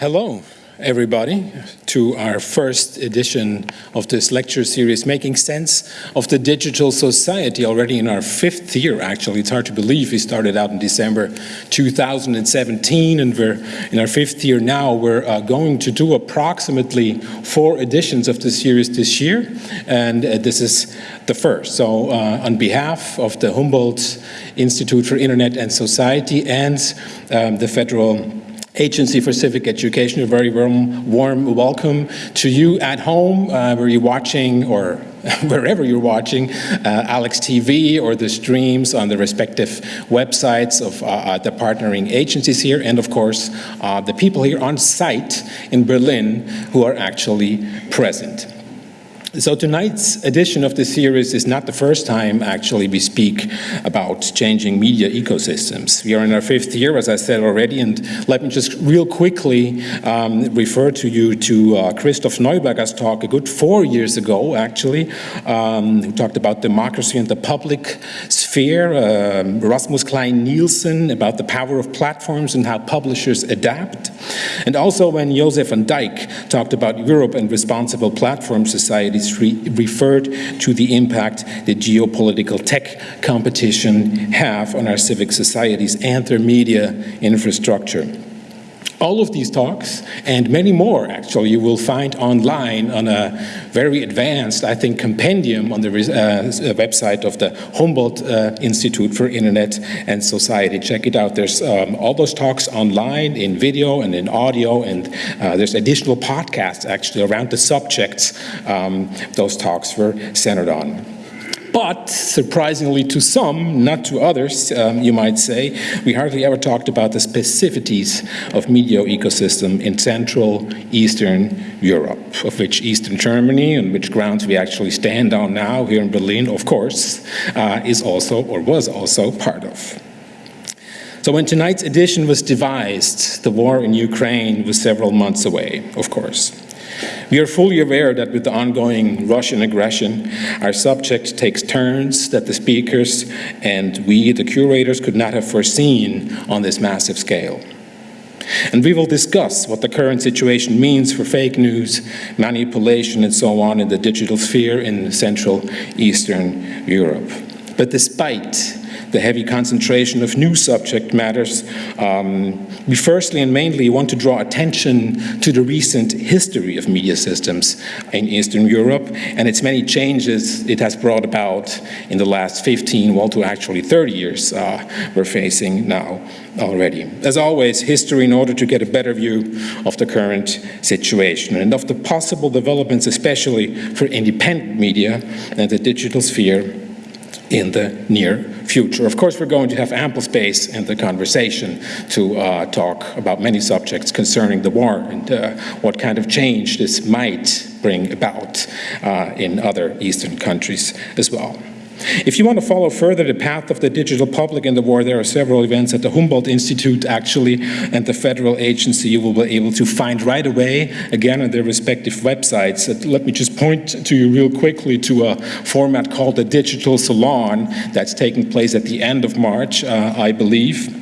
Hello, everybody, to our first edition of this lecture series, Making Sense of the Digital Society, already in our fifth year, actually. It's hard to believe we started out in December 2017, and we're in our fifth year now. We're uh, going to do approximately four editions of the series this year, and uh, this is the first. So uh, on behalf of the Humboldt Institute for Internet and Society and um, the Federal Agency for Civic Education. A very warm, warm welcome to you at home, uh, where you're watching or wherever you're watching uh, Alex TV or the streams on the respective websites of uh, uh, the partnering agencies here, and of course, uh, the people here on site in Berlin who are actually present. So tonight's edition of the series is not the first time actually we speak about changing media ecosystems. We are in our fifth year, as I said already, and let me just real quickly um, refer to you to uh, Christoph Neuberger's talk a good four years ago, actually, um, who talked about democracy and the public sphere, uh, Rasmus Kleis Nielsen about the power of platforms and how publishers adapt, and also when José van Dijck talked about Europe and responsible platform society re referred to the impact that geopolitical tech competition have on our civic societies and their media infrastructure. All of these talks and many more actually you will find online on a very advanced, I think, compendium on the uh, website of the Humboldt uh, Institute for Internet and Society. Check it out. There's um, all those talks online in video and in audio and uh, there's additional podcasts actually around the subjects um, those talks were centered on. But surprisingly to some, not to others, um, you might say, we hardly ever talked about the specificities of media ecosystem in Central Eastern Europe, of which Eastern Germany, on which grounds we actually stand on now here in Berlin, of course, uh, is also or was also part of. So when tonight's edition was devised, the war in Ukraine was several months away, of course. We are fully aware that with the ongoing Russian aggression, our subject takes turns that the speakers and we, the curators, could not have foreseen on this massive scale. And we will discuss what the current situation means for fake news, manipulation, and so on in the digital sphere in Central Eastern Europe. But despite the heavy concentration of new subject matters, um, we firstly and mainly want to draw attention to the recent history of media systems in Eastern Europe and its many changes it has brought about in the last 15, well to actually 30 years uh, we're facing now already. As always, history in order to get a better view of the current situation and of the possible developments, especially for independent media and the digital sphere in the near future. Of course, we're going to have ample space in the conversation to uh, talk about many subjects concerning the war and uh, what kind of change this might bring about uh, in other Eastern countries as well. If you want to follow further the path of the digital public in the war, there are several events at the Humboldt Institute actually and the federal agency you will be able to find right away, again on their respective websites. Uh, let me just point to you real quickly to a format called the Digital Salon that's taking place at the end of March, uh, I believe.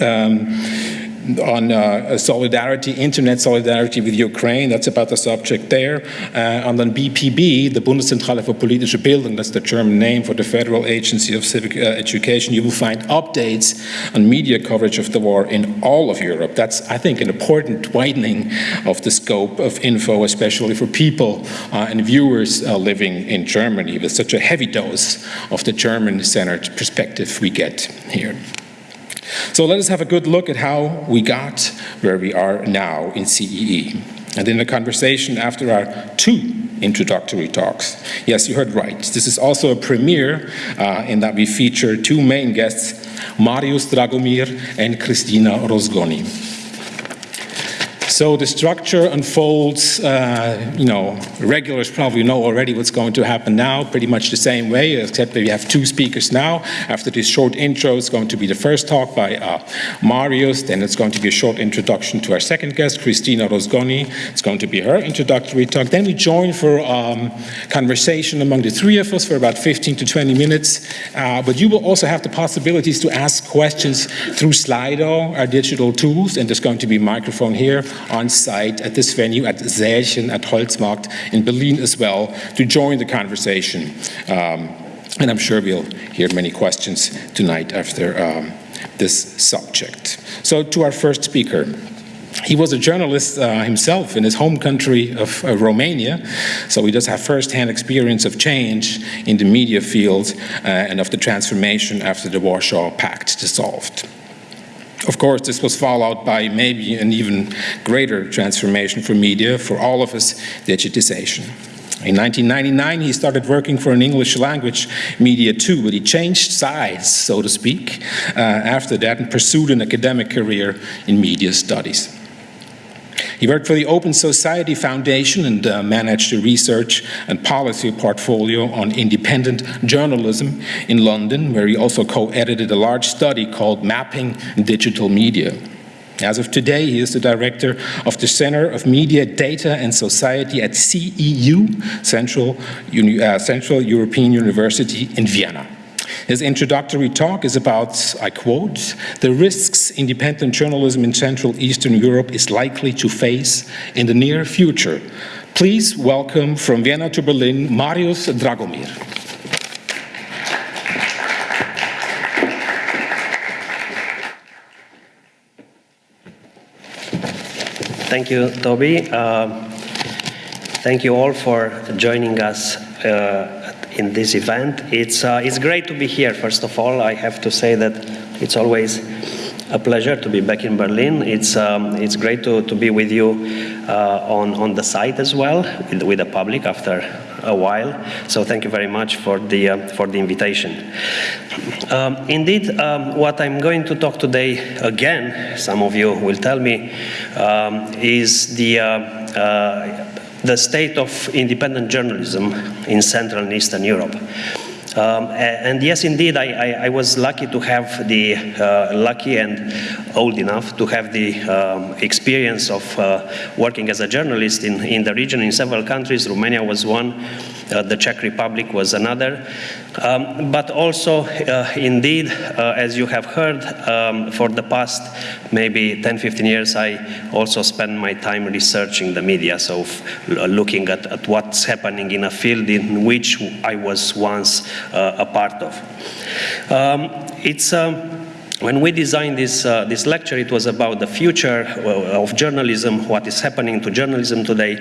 Um, on uh, solidarity, internet solidarity with Ukraine, that's about the subject there. Uh, and then BPB, the Bundeszentrale für politische Bildung, that's the German name for the Federal Agency of Civic uh, Education, you will find updates on media coverage of the war in all of Europe. That's, I think, an important widening of the scope of info, especially for people uh, and viewers uh, living in Germany with such a heavy dose of the German-centered perspective we get here. So let us have a good look at how we got where we are now in CEE. And in the conversation after our two introductory talks. Yes, you heard right. This is also a premiere uh, in that we feature two main guests, Marius Dragomir and Kristina Rozgonyi. So the structure unfolds, uh, you know, regulars probably know already what's going to happen now, pretty much the same way, except that we have two speakers now. After this short intro, it's going to be the first talk by uh, Marius, then it's going to be a short introduction to our second guest, Kristina Rozgonyi. It's going to be her introductory talk. Then we join for um, conversation among the three of us for about 15 to 20 minutes. Uh, but you will also have the possibilities to ask questions through Slido, our digital tools, and there's going to be a microphone here on site at this venue at Säälchen at Holzmarkt in Berlin as well to join the conversation. Um, and I'm sure we'll hear many questions tonight after um, this subject. So to our first speaker. He was a journalist uh, himself in his home country of uh, Romania, so he does have first-hand experience of change in the media field uh, and of the transformation after the Warsaw Pact dissolved. Of course, this was followed by maybe an even greater transformation for media, for all of us, digitization. In 1999, he started working for an English language media too, but he changed sides, so to speak, uh, after that and pursued an academic career in media studies. He worked for the Open Society Foundation and uh, managed a research and policy portfolio on independent journalism in London, where he also co-edited a large study called Mapping Digital Media. As of today, he is the director of the Center of Media, Data and Society at CEU, Central, uh, Central European University in Vienna. His introductory talk is about, I quote, the risks independent journalism in Central Eastern Europe is likely to face in the near future. Please welcome from Vienna to Berlin, Marius Dragomir. Thank you, Toby. Uh, thank you all for joining us uh, in this event. It's, uh, it's great to be here, first of all. I have to say that it's always a pleasure to be back in Berlin. It's, um, it's great to, to be with you uh, on, on the site as well, with, with the public after a while. So thank you very much for the, uh, for the invitation. Um, indeed, um, what I'm going to talk today again, some of you will tell me, um, is the, uh, uh, the state of independent journalism in Central and Eastern Europe. Um, and yes, indeed, I, I, I, was lucky to have the, uh, lucky and old enough to have the um, experience of uh, working as a journalist in, in the region in several countries. Romania was one, the Czech Republic was another. Um, but also, uh, indeed, uh, as you have heard, um, for the past maybe 10, 15 years, I also spend my time researching the media, so looking at, at what's happening in a field in which I was once uh, a part of. Um, it's um, when we designed this, uh, this lecture, it was about the future uh, of journalism, what is happening to journalism today.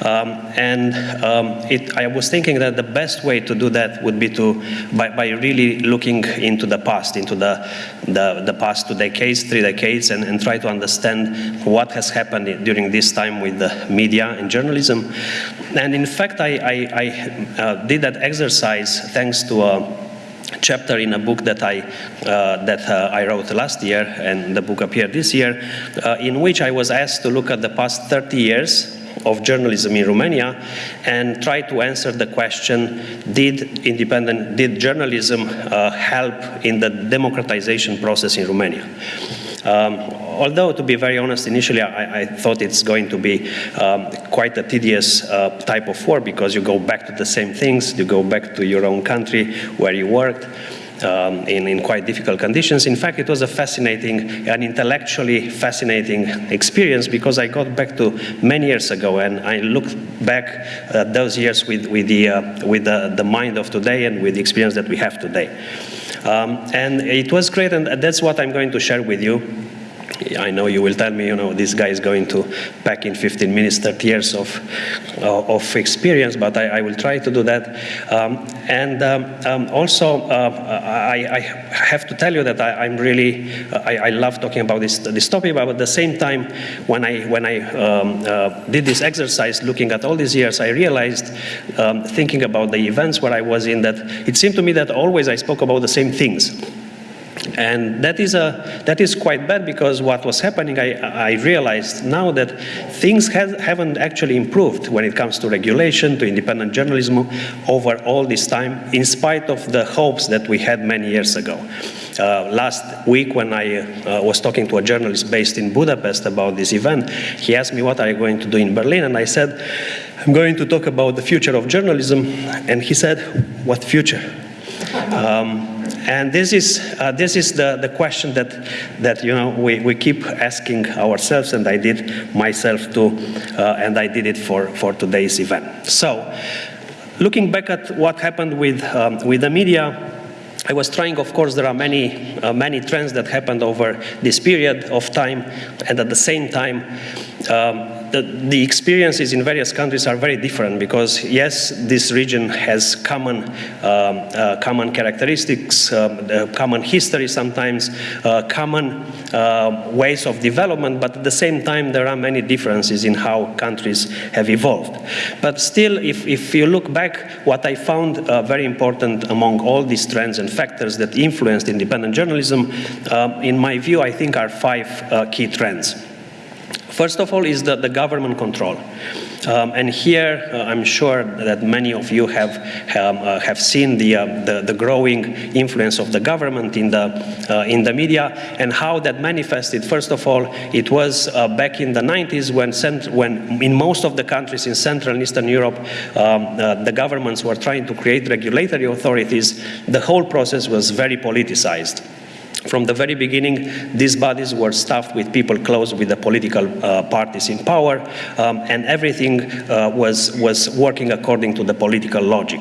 Um, and um, it, I was thinking that the best way to do that would be to, by, by really looking into the past, into the, the, the past two decades, three decades, and, and try to understand what has happened during this time with the media and journalism. And in fact, I, I, I uh, did that exercise thanks to a chapter in a book that I uh, that uh, I wrote last year, and the book appeared this year, uh, in which I was asked to look at the past 30 years of journalism in Romania and try to answer the question, did independent, did journalism uh, help in the democratization process in Romania? Um, although, to be very honest, initially I, I thought it's going to be um, quite a tedious uh, type of work because you go back to the same things, you go back to your own country where you worked. Um, in, in, quite difficult conditions. In fact, it was a fascinating and intellectually fascinating experience because I got back to many years ago and I looked back at those years with, with, the, uh, with the, the mind of today and with the experience that we have today. Um, and it was great, and that's what I'm going to share with you. I know you will tell me, you know, this guy is going to pack in 15 minutes 30 years of, uh, of experience, but I, I, will try to do that. Um, and um, um, also, uh, I, I, have to tell you that I, am really, I, I, love talking about this, this topic, but at the same time, when I, when I um, uh, did this exercise, looking at all these years, I realized, um, thinking about the events where I was in, that it seemed to me that always I spoke about the same things. And that is, a, that is quite bad because what was happening, I, I realized now that things have, haven't actually improved when it comes to regulation, to independent journalism over all this time, in spite of the hopes that we had many years ago. Uh, last week when I uh, was talking to a journalist based in Budapest about this event, he asked me what are you going to do in Berlin, and I said, I'm going to talk about the future of journalism, and he said, what future? Um, And this is, uh, this is the, the question that, that you know, we, we keep asking ourselves, and I did myself too, uh, and I did it for, for today's event. So, looking back at what happened with, um, with the media, I was trying, of course, there are many, uh, many trends that happened over this period of time, and at the same time, um, the, the, experiences in various countries are very different because yes, this region has common, um, uh, common characteristics, um, uh, common history sometimes, uh, common uh, ways of development, but at the same time there are many differences in how countries have evolved. But still, if, if you look back, what I found uh, very important among all these trends and factors that influenced independent journalism, um, in my view, I think are five uh, key trends. First of all is the, the government control. Um, and here, uh, I'm sure that many of you have um, uh, have seen the, uh, the, the growing influence of the government in the uh, in the media and how that manifested. First of all, it was uh, back in the 90s when when in most of the countries in Central and Eastern Europe, um, uh, the governments were trying to create regulatory authorities. The whole process was very politicized. From the very beginning, these bodies were staffed with people close with the political uh, parties in power, um, and everything uh, was, was working according to the political logic.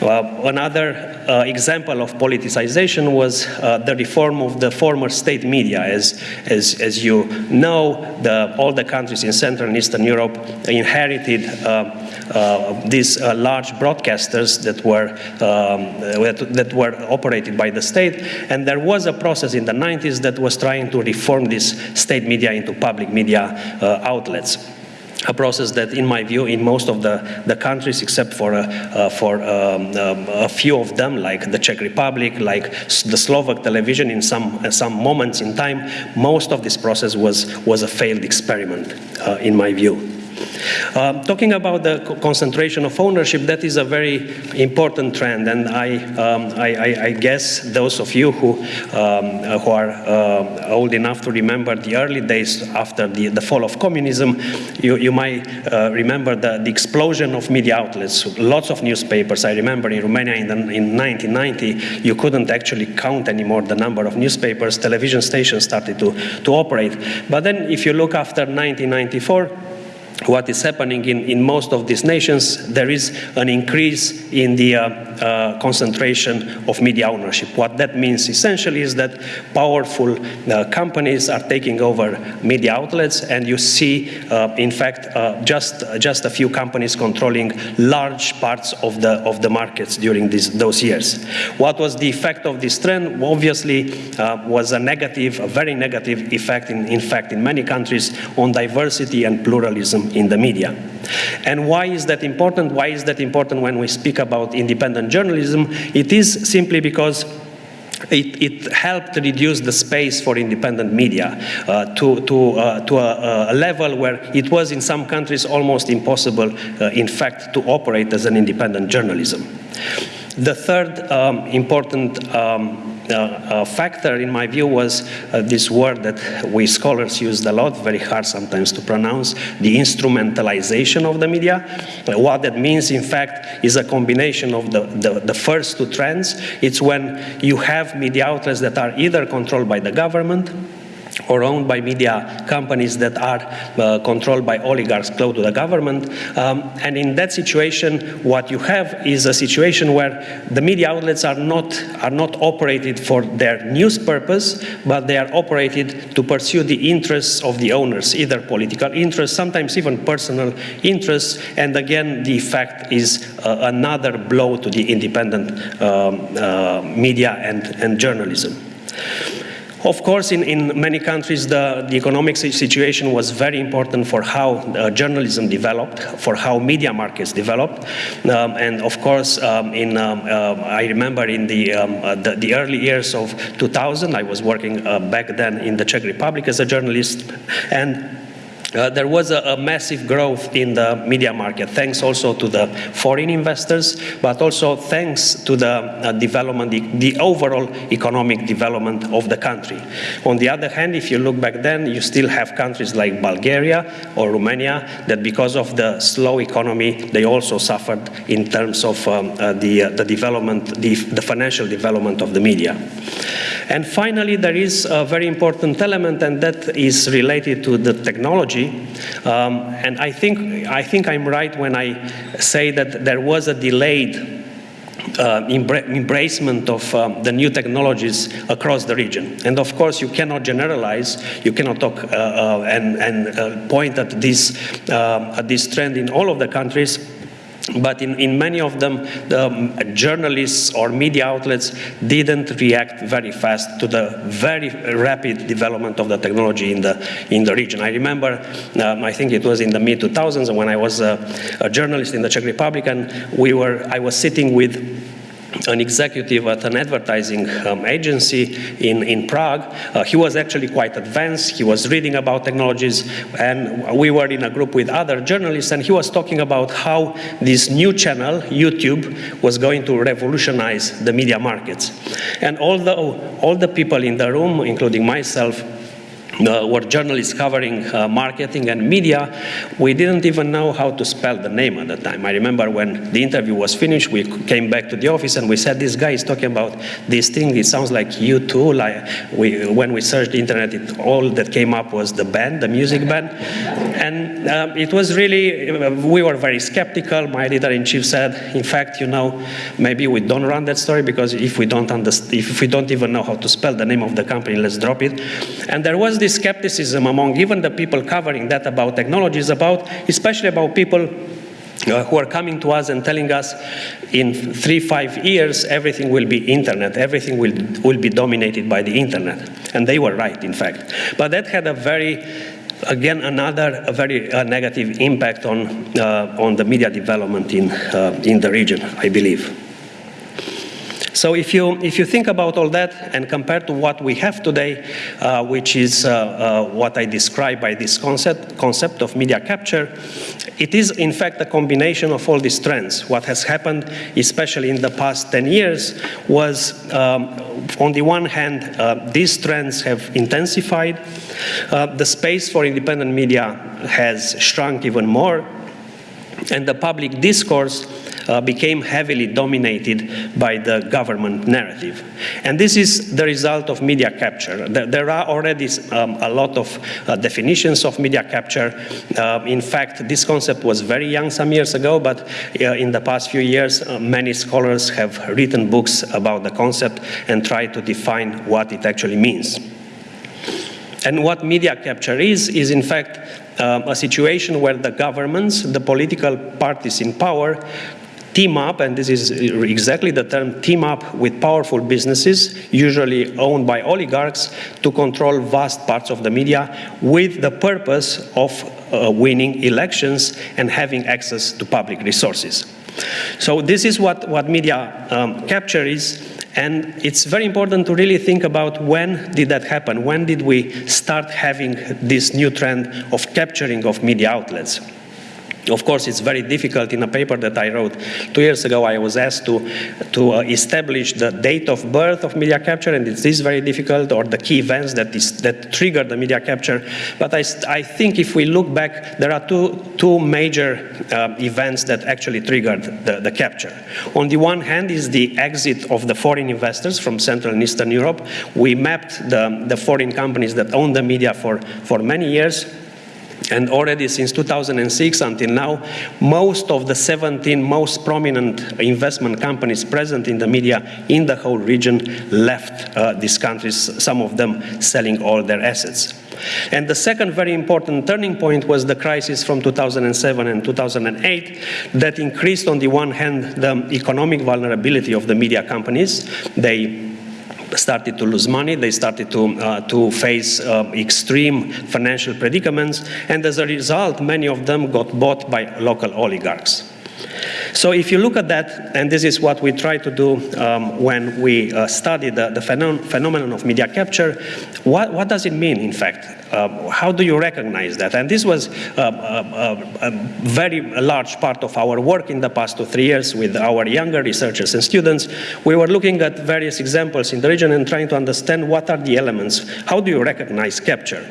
Another uh, example of politicization was uh, the reform of the former state media. As, as, as you know, the, all the countries in Central and Eastern Europe inherited uh, uh, these uh, large broadcasters that were, um, that were operated by the state. And there was a process in the 90s that was trying to reform this state media into public media outlets a process that, in my view, in most of the, the countries, except for, uh, uh, for um, um, a few of them, like the Czech Republic, like the Slovak television, in some, uh, some moments in time, most of this process was, was a failed experiment, uh, in my view. Um, talking about the co concentration of ownership, that is a very important trend, and I, um, I, I, guess those of you who, um, who are uh, old enough to remember the early days after the, the fall of communism, you, you might uh, remember the, the, explosion of media outlets, lots of newspapers. I remember in Romania in, the, in 1990, you couldn't actually count anymore the number of newspapers, television stations started to, to operate. But then if you look after 1994, what is happening in, in most of these nations, there is an increase in the uh, uh, concentration of media ownership. What that means essentially is that powerful uh, companies are taking over media outlets, and you see, uh, in fact, uh, just just a few companies controlling large parts of the of the markets during these, those years. What was the effect of this trend? Obviously, uh, was a negative, a very negative effect, in, in fact, in many countries on diversity and pluralism in the media. And why is that important? Why is that important when we speak about independent journalism? It is simply because it, it, helped reduce the space for independent media uh, to, to, uh, to a, a, level where it was in some countries almost impossible, uh, in fact, to operate as an independent journalism. The third um, important um, uh, factor, in my view, was uh, this word that we scholars used a lot, very hard sometimes to pronounce, the instrumentalization of the media. Uh, what that means, in fact, is a combination of the, the, the first two trends. It's when you have media outlets that are either controlled by the government, or owned by media companies that are uh, controlled by oligarchs close to the government. Um, and in that situation, what you have is a situation where the media outlets are not, are not operated for their news purpose, but they are operated to pursue the interests of the owners, either political interests, sometimes even personal interests. And again, the effect is uh, another blow to the independent um, uh, media and, and journalism. Of course, in, in many countries, the, the economic situation was very important for how uh, journalism developed, for how media markets developed. Um, and of course, um, in, um, uh, I remember in the, um, uh, the, the, early years of 2000, I was working uh, back then in the Czech Republic as a journalist. And uh, there was a, a, massive growth in the media market, thanks also to the foreign investors, but also thanks to the uh, development, the, the, overall economic development of the country. On the other hand, if you look back then, you still have countries like Bulgaria or Romania that because of the slow economy, they also suffered in terms of um, uh, the, uh, the development, the, the financial development of the media. And finally, there is a very important element, and that is related to the technology. Um, and I think, I think I'm right when I say that there was a delayed uh, embracement of um, the new technologies across the region. And of course, you cannot generalize, you cannot talk uh, uh, and, and uh, point at this, uh, at this trend in all of the countries but in, in many of them, the um, journalists or media outlets didn't react very fast to the very rapid development of the technology in the, in the region. I remember, um, I think it was in the mid-2000s when I was a, a journalist in the Czech Republic, and we were, I was sitting with an executive at an advertising um, agency in, in Prague. Uh, he was actually quite advanced. He was reading about technologies, and we were in a group with other journalists, and he was talking about how this new channel, YouTube, was going to revolutionize the media markets. And although all the people in the room, including myself, uh, were journalists covering uh, marketing and media, we didn't even know how to spell the name at the time. I remember when the interview was finished, we came back to the office and we said, this guy is talking about this thing, it sounds like you too. Like we, when we searched the internet, it, all that came up was the band, the music band. And um, it was really, we were very skeptical. My editor-in-chief said, in fact, you know, maybe we don't run that story because if we don't understand, if we don't even know how to spell the name of the company, let's drop it. And there was this skepticism among even the people covering that about technologies, about especially about people uh, who are coming to us and telling us in three, five years, everything will be internet, everything will, will be dominated by the internet. And they were right, in fact. But that had a very again another very uh, negative impact on uh, on the media development in uh, in the region i believe so if you, if you think about all that and compare to what we have today, uh, which is uh, uh, what I describe by this concept, concept of media capture, it is in fact a combination of all these trends. What has happened, especially in the past 10 years, was um, on the one hand, uh, these trends have intensified. Uh, the space for independent media has shrunk even more. And the public discourse uh, became heavily dominated by the government narrative. And this is the result of media capture. There, are already um, a lot of uh, definitions of media capture. Uh, in fact, this concept was very young some years ago, but uh, in the past few years, uh, many scholars have written books about the concept and tried to define what it actually means. And what media capture is, is in fact um, a situation where the governments, the political parties in power, team up, and this is exactly the term, team up with powerful businesses, usually owned by oligarchs, to control vast parts of the media with the purpose of uh, winning elections and having access to public resources. So this is what, what media um, capture is, and it's very important to really think about when did that happen? When did we start having this new trend of capturing of media outlets? Of course, it's very difficult. In a paper that I wrote two years ago, I was asked to, to uh, establish the date of birth of media capture, and it is very difficult, or the key events that, is, that trigger the media capture. But I, I think if we look back, there are two, two major uh, events that actually triggered the, the capture. On the one hand is the exit of the foreign investors from Central and Eastern Europe. We mapped the, the foreign companies that own the media for, for many years and already since 2006 until now, most of the 17 most prominent investment companies present in the media in the whole region left uh, these countries, some of them selling all their assets. And the second very important turning point was the crisis from 2007 and 2008 that increased on the one hand the economic vulnerability of the media companies. They started to lose money, they started to, uh, to face uh, extreme financial predicaments, and as a result, many of them got bought by local oligarchs. So if you look at that, and this is what we try to do um, when we uh, study the, the phenom phenomenon of media capture, what, what, does it mean, in fact? Uh, how do you recognize that? And this was uh, a, a, a very large part of our work in the past two, three years with our younger researchers and students. We were looking at various examples in the region and trying to understand what are the elements, how do you recognize capture?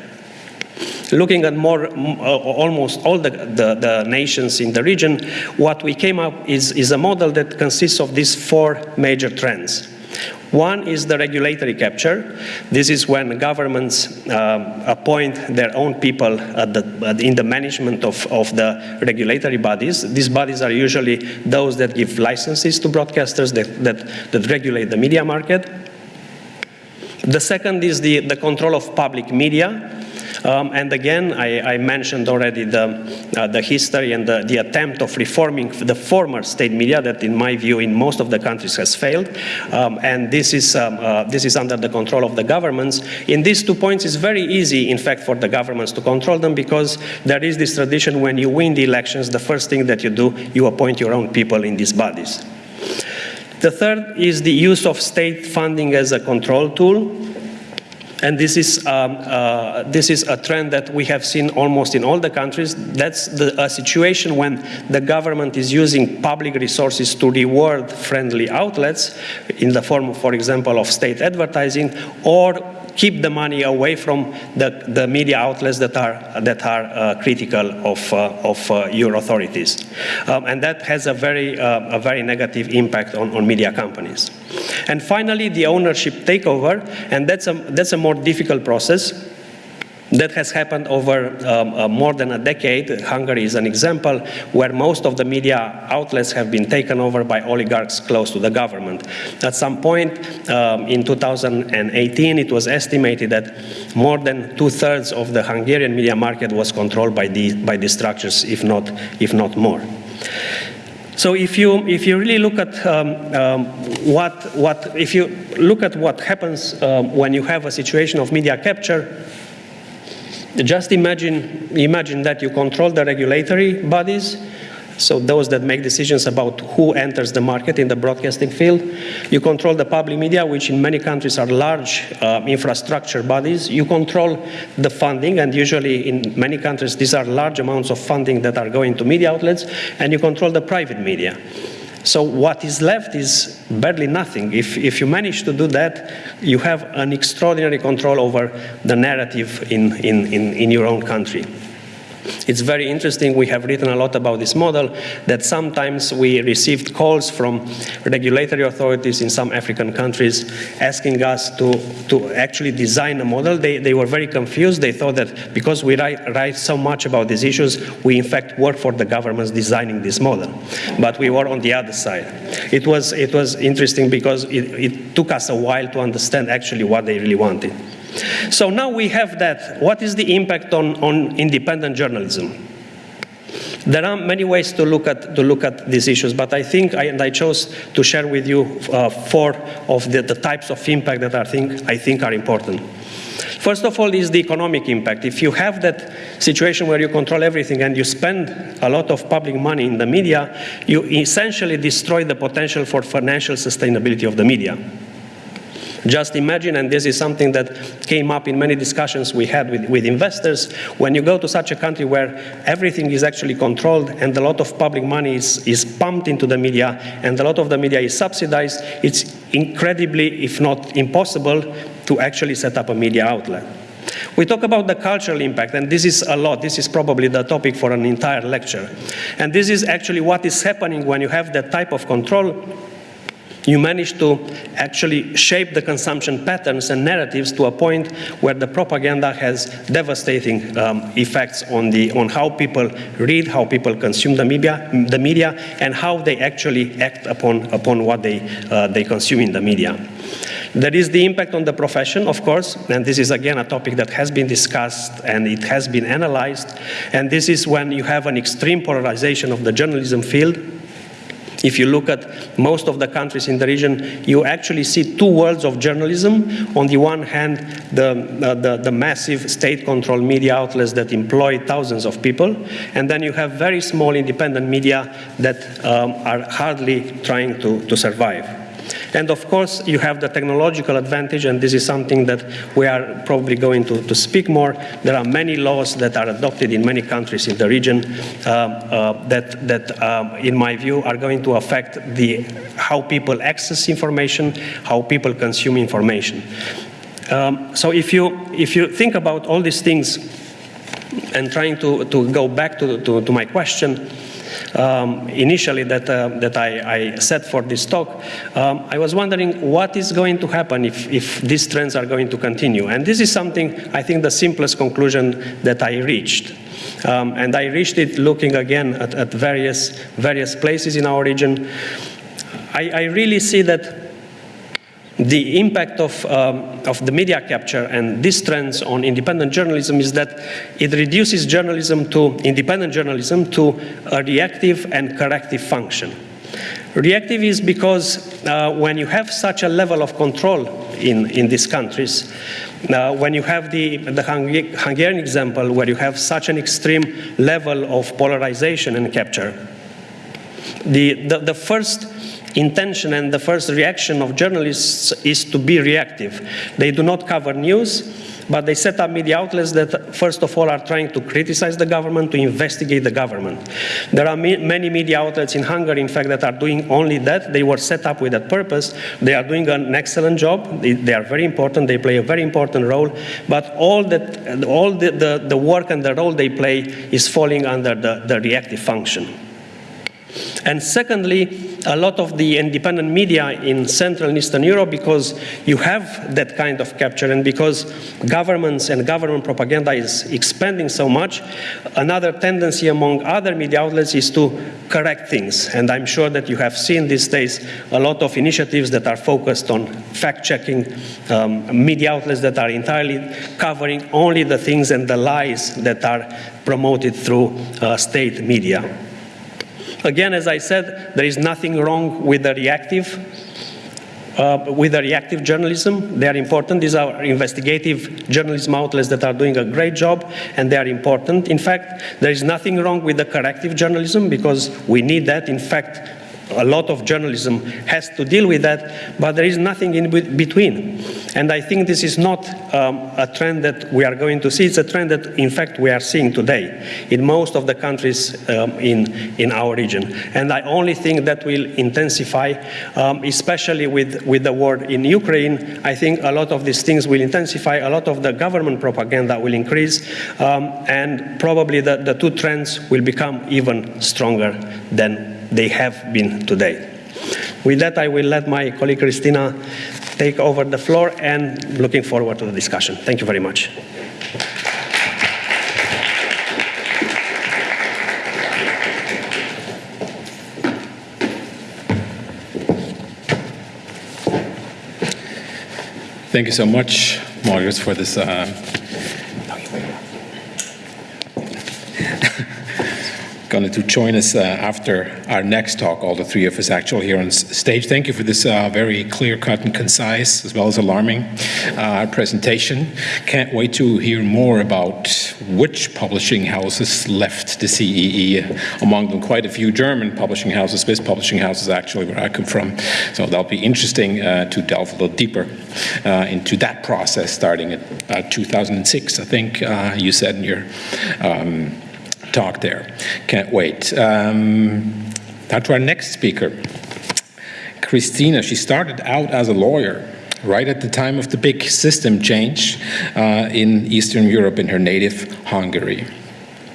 Looking at more, uh, almost all the, the, the, nations in the region, what we came up is, is a model that consists of these four major trends. One is the regulatory capture. This is when governments uh, appoint their own people the, in the management of, of the regulatory bodies. These bodies are usually those that give licenses to broadcasters that, that, that regulate the media market. The second is the, the control of public media. Um, and again, I, I, mentioned already the, uh, the history and the, the, attempt of reforming the former state media that, in my view, in most of the countries has failed. Um, and this is, um, uh, this is under the control of the governments. In these two points, it's very easy, in fact, for the governments to control them because there is this tradition when you win the elections, the first thing that you do, you appoint your own people in these bodies. The third is the use of state funding as a control tool. And this is, um, uh, this is a trend that we have seen almost in all the countries. That's the, a situation when the government is using public resources to reward friendly outlets in the form, of, for example, of state advertising or keep the money away from the, the media outlets that are, that are uh, critical of, uh, of uh, your authorities. Um, and that has a very, uh, a very negative impact on, on media companies. And finally, the ownership takeover, and that's a, that's a more difficult process that has happened over um, uh, more than a decade. Hungary is an example where most of the media outlets have been taken over by oligarchs close to the government. At some point um, in 2018, it was estimated that more than two-thirds of the Hungarian media market was controlled by, the, by these structures, if not, if not more. So if you if you really look at um, um, what what if you look at what happens um, when you have a situation of media capture, just imagine, imagine that you control the regulatory bodies, so those that make decisions about who enters the market in the broadcasting field. You control the public media, which in many countries are large uh, infrastructure bodies. You control the funding, and usually in many countries these are large amounts of funding that are going to media outlets, and you control the private media. So what is left is barely nothing. If, if you manage to do that, you have an extraordinary control over the narrative in, in, in, in your own country. It's very interesting. We have written a lot about this model that sometimes we received calls from regulatory authorities in some African countries asking us to, to actually design a model. They, they were very confused. They thought that because we write, write so much about these issues, we in fact work for the governments designing this model. But we were on the other side. It was, it was interesting because it, it took us a while to understand actually what they really wanted. So now we have that. What is the impact on, on independent journalism? There are many ways to look at to look at these issues, but I think I, and I chose to share with you uh, four of the, the, types of impact that I think I think are important. First of all is the economic impact. If you have that situation where you control everything and you spend a lot of public money in the media, you essentially destroy the potential for financial sustainability of the media. Just imagine, and this is something that came up in many discussions we had with, with investors, when you go to such a country where everything is actually controlled and a lot of public money is, is pumped into the media and a lot of the media is subsidized, it's incredibly, if not impossible, to actually set up a media outlet. We talk about the cultural impact, and this is a lot. This is probably the topic for an entire lecture. And this is actually what is happening when you have that type of control you manage to actually shape the consumption patterns and narratives to a point where the propaganda has devastating um, effects on, the, on how people read, how people consume the media, the media and how they actually act upon, upon what they, uh, they consume in the media. There is the impact on the profession, of course, and this is again a topic that has been discussed and it has been analyzed. And this is when you have an extreme polarization of the journalism field If you look at most of the countries in the region, you actually see two worlds of journalism. On the one hand, the, uh, the, the massive state-controlled media outlets that employ thousands of people, and then you have very small independent media that um, are hardly trying to, to survive. And of course, you have the technological advantage, and this is something that we are probably going to, to speak more. There are many laws that are adopted in many countries in the region uh, uh, that, that um, in my view, are going to affect the, how people access information, how people consume information. Um, so if you, if you think about all these things and trying to, to go back to, to, to my question, um, initially that, uh, that I, I, set for this talk, um, I was wondering what is going to happen if, if these trends are going to continue. And this is something, I think, the simplest conclusion that I reached. Um, and I reached it looking again at, at various, various places in our region. I, I really see that the impact of, um, of the media capture and these trends on independent journalism is that it reduces journalism to independent journalism to a reactive and corrective function. Reactive is because uh, when you have such a level of control in, in these countries, uh, when you have the, the Hungarian example where you have such an extreme level of polarization and capture, the, the, the first intention and the first reaction of journalists is to be reactive. They do not cover news, but they set up media outlets that, first of all, are trying to criticize the government, to investigate the government. There are many media outlets in Hungary, in fact, that are doing only that. They were set up with that purpose. They are doing an excellent job. They, they are very important. They play a very important role. But all, that, all the, the, the work and the role they play is falling under the, the reactive function. And secondly, a lot of the independent media in Central and Eastern Europe because you have that kind of capture and because governments and government propaganda is expanding so much, another tendency among other media outlets is to correct things. And I'm sure that you have seen these days a lot of initiatives that are focused on fact-checking um, media outlets that are entirely covering only the things and the lies that are promoted through uh, state media. Again, as I said, there is nothing wrong with the reactive uh, with the reactive journalism. They are important. These are investigative journalism outlets that are doing a great job, and they are important. In fact, there is nothing wrong with the corrective journalism because we need that. In fact, a lot of journalism has to deal with that, but there is nothing in between. And I think this is not um, a trend that we are going to see. It's a trend that, in fact, we are seeing today in most of the countries um, in, in our region. And I only think that will intensify, um, especially with, with the war in Ukraine. I think a lot of these things will intensify, a lot of the government propaganda will increase, um, and probably the, the two trends will become even stronger than they have been today. With that, I will let my colleague Christina take over the floor and looking forward to the discussion. Thank you very much. Thank you so much, Marius, for this uh, going to join us uh, after our next talk, all the three of us actually here on stage. Thank you for this uh, very clear-cut and concise, as well as alarming uh, presentation. Can't wait to hear more about which publishing houses left the CEE, among them quite a few German publishing houses, Swiss publishing houses actually, where I come from. So that'll be interesting uh, to delve a little deeper uh, into that process starting at uh, 2006, I think you said in your um, talk there. Can't wait. Um, now to our next speaker, Christina. She started out as a lawyer right at the time of the big system change uh, in Eastern Europe in her native Hungary.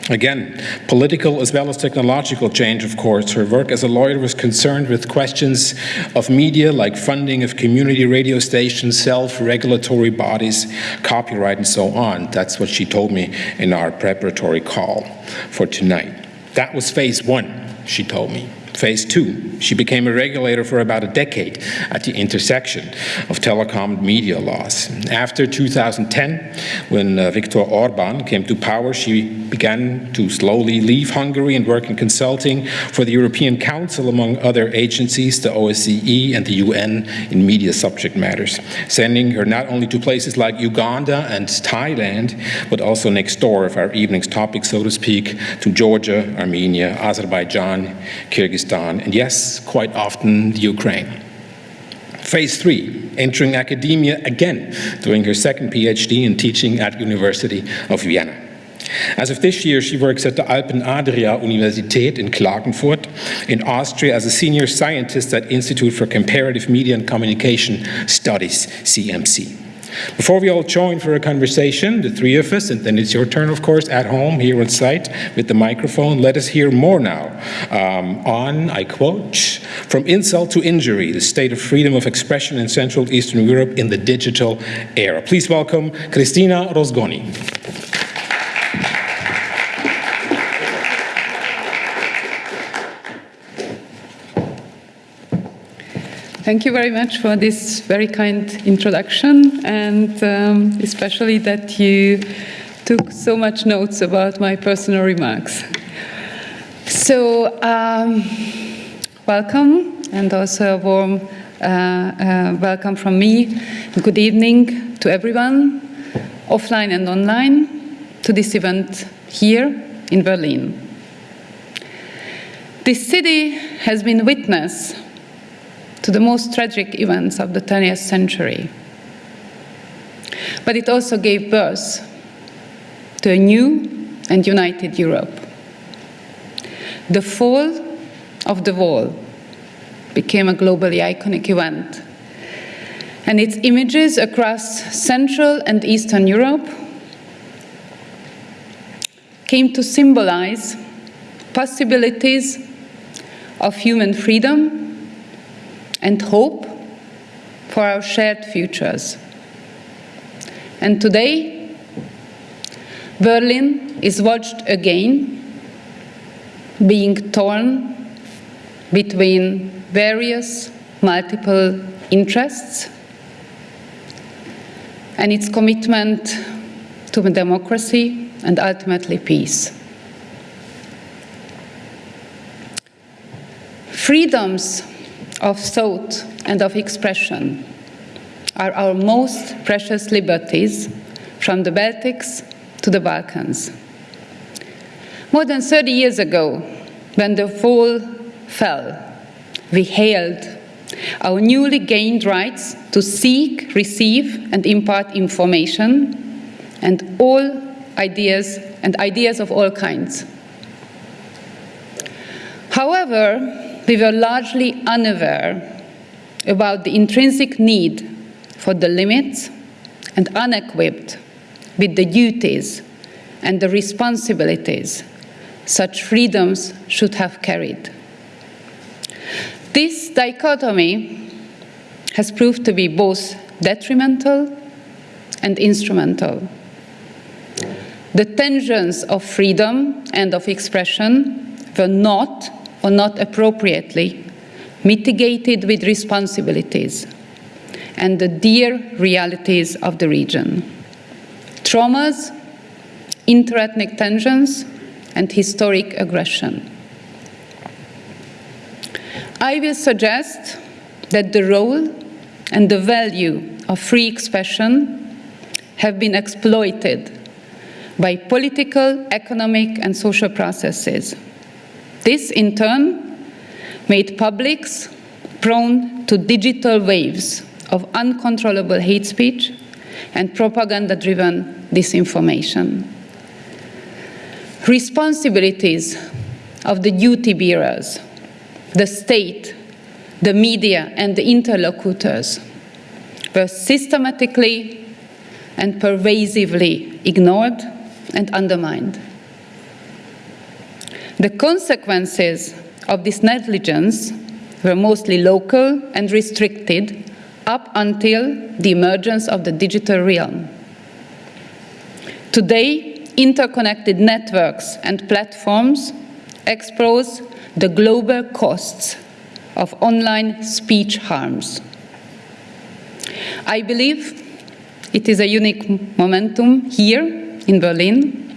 Again, political as well as technological change, of course. Her work as a lawyer was concerned with questions of media like funding of community radio stations, self-regulatory bodies, copyright, and so on. That's what she told me in our preparatory call for tonight. That was phase one, she told me. Phase two, she became a regulator for about a decade at the intersection of telecom and media laws. After 2010, when uh, Viktor Orban came to power, she began to slowly leave Hungary and work in consulting for the European Council, among other agencies, the OSCE and the UN in media subject matters, sending her not only to places like Uganda and Thailand, but also next door of our evening's topic, so to speak, to Georgia, Armenia, Azerbaijan, Kyrgyzstan, and yes, quite often the Ukraine. Phase three, entering academia again, doing her second PhD in teaching at University of Vienna. As of this year, she works at the Alpen Adria Universität in Klagenfurt in Austria as a senior scientist at Institute for Comparative Media and Communication Studies, CMC. Before we all join for a conversation, the three of us, and then it's your turn, of course, at home here on site with the microphone, let us hear more now um, on, I quote, from insult to injury, the state of freedom of expression in Central Eastern Europe in the digital era. Please welcome Cristina Rozgonyi. Thank you very much for this very kind introduction, and um, especially that you took so much notes about my personal remarks. So, um, welcome, and also a warm uh, uh, welcome from me. Good evening to everyone, offline and online, to this event here in Berlin. This city has been witness to the most tragic events of the 20th century. But it also gave birth to a new and united Europe. The fall of the wall became a globally iconic event, and its images across Central and Eastern Europe came to symbolize possibilities of human freedom and hope for our shared futures. And today, Berlin is watched again, being torn between various multiple interests and its commitment to democracy and ultimately peace. Freedoms of thought and of expression are our most precious liberties from the Baltics to the Balkans. More than 30 years ago, when the wall fell, we hailed our newly gained rights to seek, receive, and impart information and all ideas and ideas of all kinds. However, we were largely unaware about the intrinsic need for the limits and unequipped with the duties and the responsibilities such freedoms should have carried. This dichotomy has proved to be both detrimental and instrumental. The tensions of freedom and of expression were not or not appropriately mitigated with responsibilities and the dear realities of the region. Traumas, interethnic tensions, and historic aggression. I will suggest that the role and the value of free expression have been exploited by political, economic, and social processes this, in turn, made publics prone to digital waves of uncontrollable hate speech and propaganda driven disinformation. Responsibilities of the duty bearers, the state, the media, and the interlocutors were systematically and pervasively ignored and undermined. The consequences of this negligence were mostly local and restricted up until the emergence of the digital realm. Today, interconnected networks and platforms expose the global costs of online speech harms. I believe it is a unique momentum here in Berlin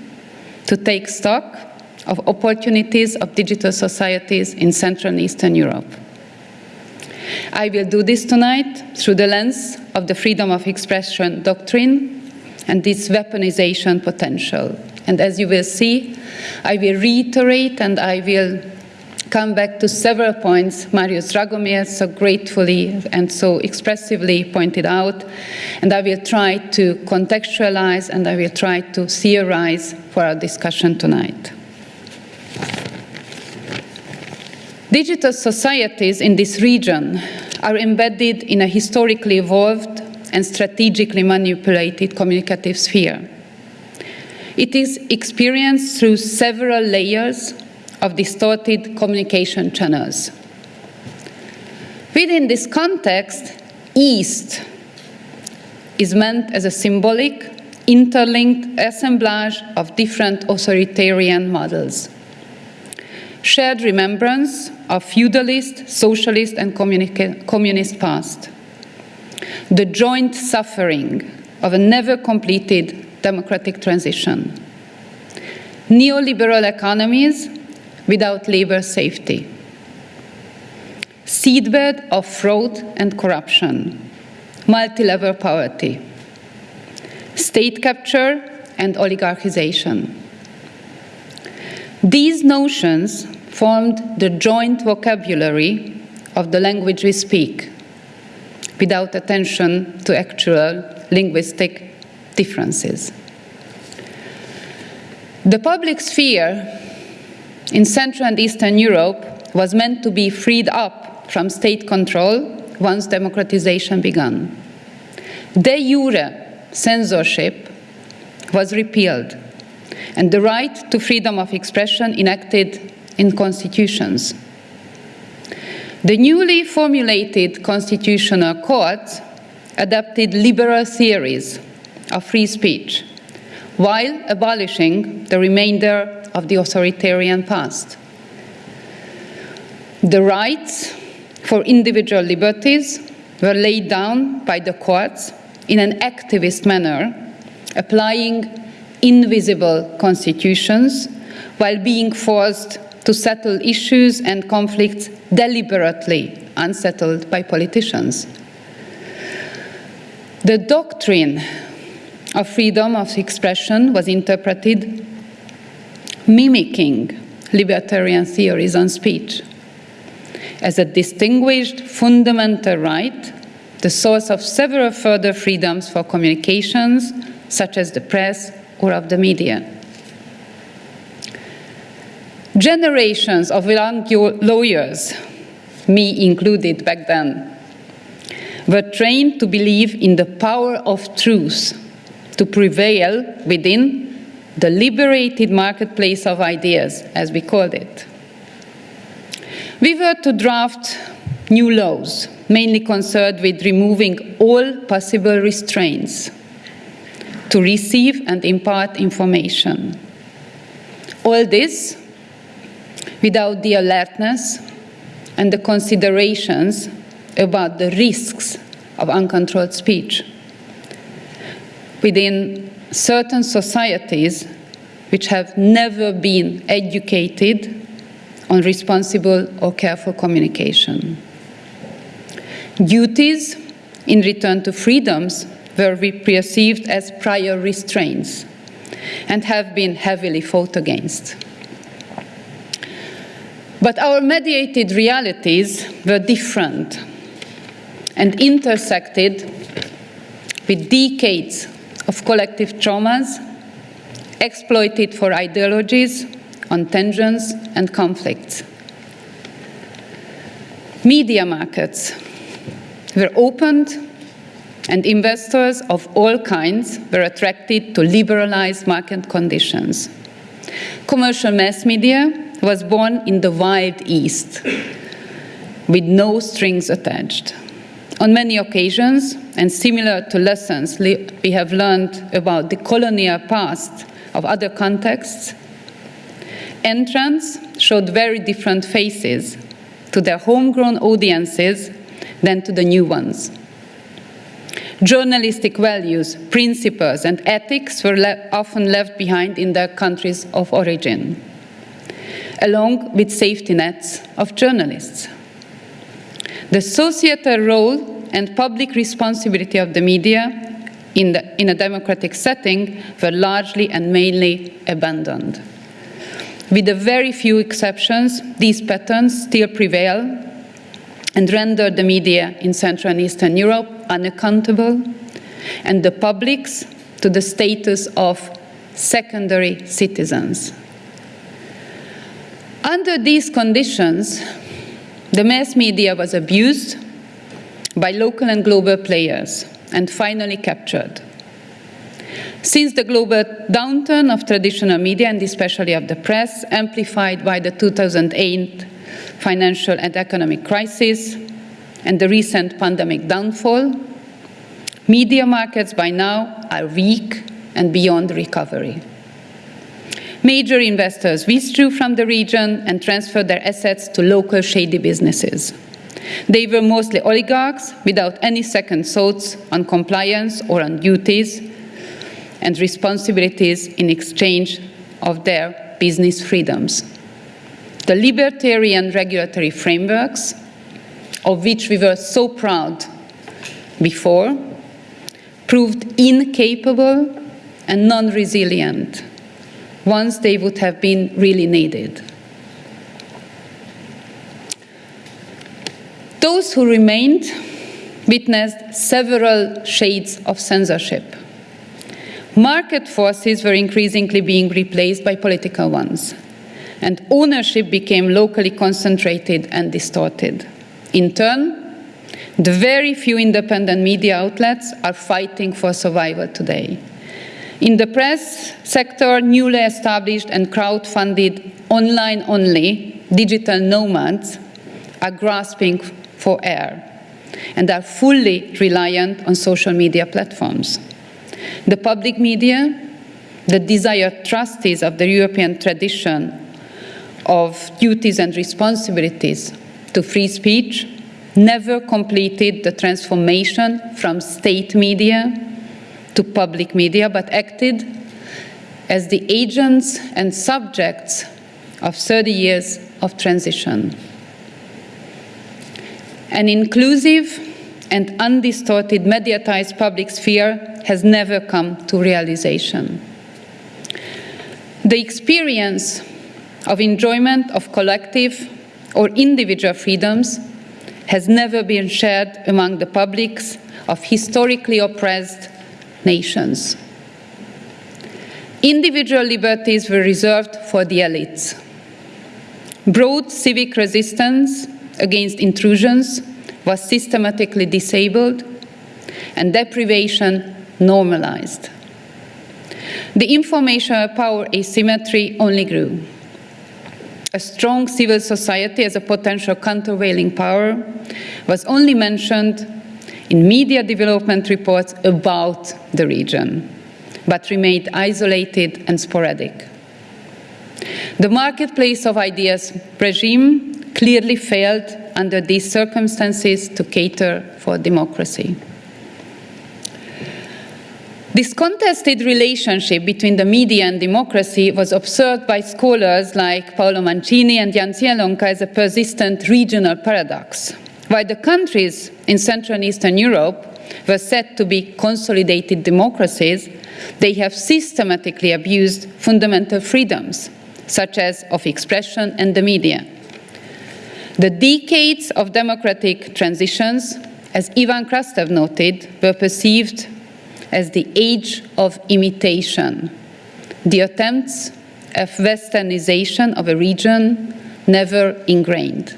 to take stock of opportunities of digital societies in Central and Eastern Europe. I will do this tonight through the lens of the freedom of expression doctrine and its weaponization potential. And as you will see, I will reiterate and I will come back to several points Marius Dragomir so gratefully and so expressively pointed out, and I will try to contextualize and I will try to theorize for our discussion tonight. Digital societies in this region are embedded in a historically evolved and strategically manipulated communicative sphere. It is experienced through several layers of distorted communication channels. Within this context, East is meant as a symbolic, interlinked assemblage of different authoritarian models. Shared remembrance of feudalist, socialist, and communist past. The joint suffering of a never completed democratic transition. Neoliberal economies without labor safety. Seedbed of fraud and corruption, multi-level poverty, state capture and oligarchization. These notions formed the joint vocabulary of the language we speak, without attention to actual linguistic differences. The public sphere in Central and Eastern Europe was meant to be freed up from state control once democratization began. De jure censorship was repealed, and the right to freedom of expression enacted in constitutions. The newly formulated constitutional courts adopted liberal theories of free speech while abolishing the remainder of the authoritarian past. The rights for individual liberties were laid down by the courts in an activist manner, applying invisible constitutions while being forced to settle issues and conflicts deliberately unsettled by politicians. The doctrine of freedom of expression was interpreted mimicking libertarian theories on speech as a distinguished fundamental right, the source of several further freedoms for communications, such as the press or of the media. Generations of young lawyers, me included back then, were trained to believe in the power of truth to prevail within the liberated marketplace of ideas, as we called it. We were to draft new laws, mainly concerned with removing all possible restraints to receive and impart information. All this without the alertness and the considerations about the risks of uncontrolled speech. Within certain societies which have never been educated on responsible or careful communication. Duties in return to freedoms were perceived as prior restraints and have been heavily fought against. But our mediated realities were different and intersected with decades of collective traumas exploited for ideologies on tensions and conflicts. Media markets were opened and investors of all kinds were attracted to liberalized market conditions. Commercial mass media was born in the wild east with no strings attached. On many occasions, and similar to lessons we have learned about the colonial past of other contexts, entrants showed very different faces to their homegrown audiences than to the new ones. Journalistic values, principles, and ethics were le often left behind in their countries of origin, along with safety nets of journalists. The societal role and public responsibility of the media in, the, in a democratic setting were largely and mainly abandoned. With a very few exceptions, these patterns still prevail and render the media in Central and Eastern Europe unaccountable and the publics to the status of secondary citizens. Under these conditions, the mass media was abused by local and global players and finally captured. Since the global downturn of traditional media and especially of the press, amplified by the 2008 financial and economic crisis and the recent pandemic downfall, media markets by now are weak and beyond recovery. Major investors withdrew from the region and transferred their assets to local shady businesses. They were mostly oligarchs without any second thoughts on compliance or on duties and responsibilities in exchange of their business freedoms. The libertarian regulatory frameworks, of which we were so proud before, proved incapable and non resilient once they would have been really needed. Those who remained witnessed several shades of censorship. Market forces were increasingly being replaced by political ones, and ownership became locally concentrated and distorted. In turn, the very few independent media outlets are fighting for survival today. In the press sector, newly established and crowd-funded online-only digital nomads are grasping for air and are fully reliant on social media platforms. The public media, the desired trustees of the European tradition of duties and responsibilities to free speech, never completed the transformation from state media to public media, but acted as the agents and subjects of 30 years of transition. An inclusive and undistorted mediatized public sphere has never come to realization. The experience of enjoyment of collective or individual freedoms has never been shared among the publics of historically oppressed nations. Individual liberties were reserved for the elites. Broad civic resistance against intrusions was systematically disabled and deprivation normalized. The information power asymmetry only grew. A strong civil society as a potential countervailing power was only mentioned in media development reports about the region, but remained isolated and sporadic. The marketplace of ideas regime clearly failed under these circumstances to cater for democracy. This contested relationship between the media and democracy was observed by scholars like Paolo Mancini and Jan Zielonka as a persistent regional paradox. While the countries in Central and Eastern Europe were said to be consolidated democracies, they have systematically abused fundamental freedoms, such as of expression and the media. The decades of democratic transitions, as Ivan Krastev noted, were perceived as the age of imitation, the attempts of westernization of a region never ingrained.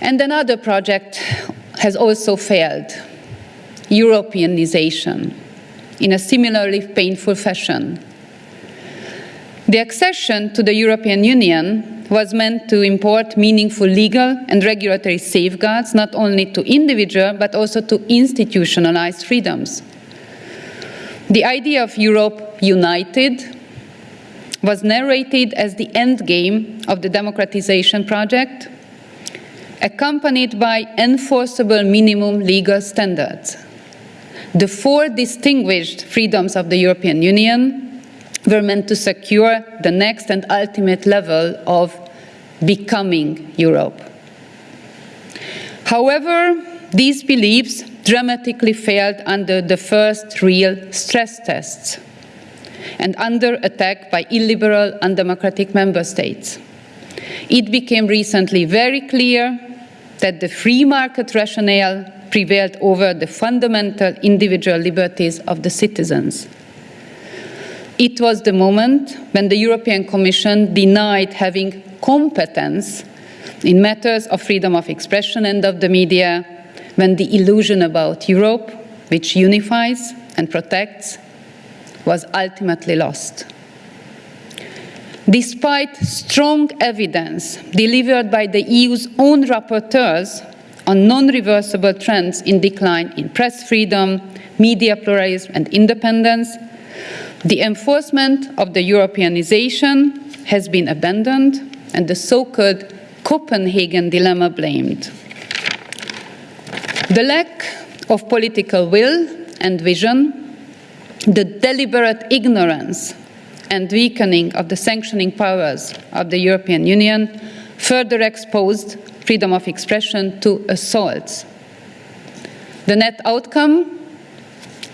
And another project has also failed, Europeanization, in a similarly painful fashion. The accession to the European Union was meant to import meaningful legal and regulatory safeguards not only to individual but also to institutionalized freedoms. The idea of Europe united was narrated as the end game of the democratization project, accompanied by enforceable minimum legal standards. The four distinguished freedoms of the European Union were meant to secure the next and ultimate level of becoming Europe. However, these beliefs dramatically failed under the first real stress tests and under attack by illiberal, undemocratic member states. It became recently very clear that the free market rationale prevailed over the fundamental individual liberties of the citizens. It was the moment when the European Commission denied having competence in matters of freedom of expression and of the media, when the illusion about Europe, which unifies and protects, was ultimately lost. Despite strong evidence delivered by the EU's own rapporteurs on non-reversible trends in decline in press freedom, media pluralism and independence, the enforcement of the Europeanization has been abandoned and the so-called Copenhagen dilemma blamed. The lack of political will and vision, the deliberate ignorance and weakening of the sanctioning powers of the European Union further exposed freedom of expression to assaults. The net outcome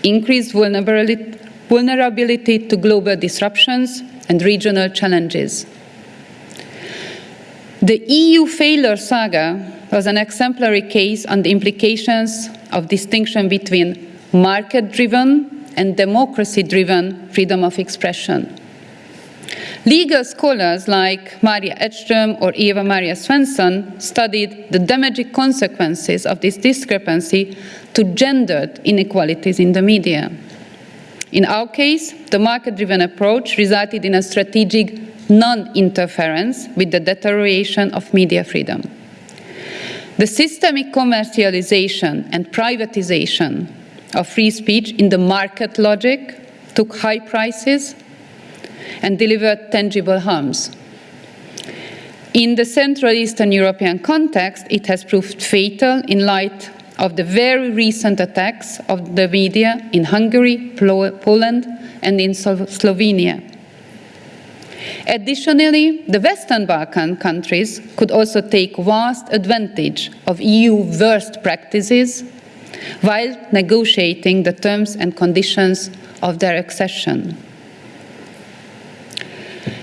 increased vulnerability, vulnerability to global disruptions and regional challenges. The EU failure saga was an exemplary case on the implications of distinction between market-driven and democracy-driven freedom of expression. Legal scholars like Maria Edström or Eva Maria Svensson studied the damaging consequences of this discrepancy to gendered inequalities in the media. In our case, the market-driven approach resulted in a strategic non-interference with the deterioration of media freedom. The systemic commercialization and privatization of free speech in the market logic took high prices and delivered tangible harms. In the Central Eastern European context, it has proved fatal in light of the very recent attacks of the media in Hungary, Poland, and in Slovenia. Additionally, the Western Balkan countries could also take vast advantage of EU worst practices while negotiating the terms and conditions of their accession.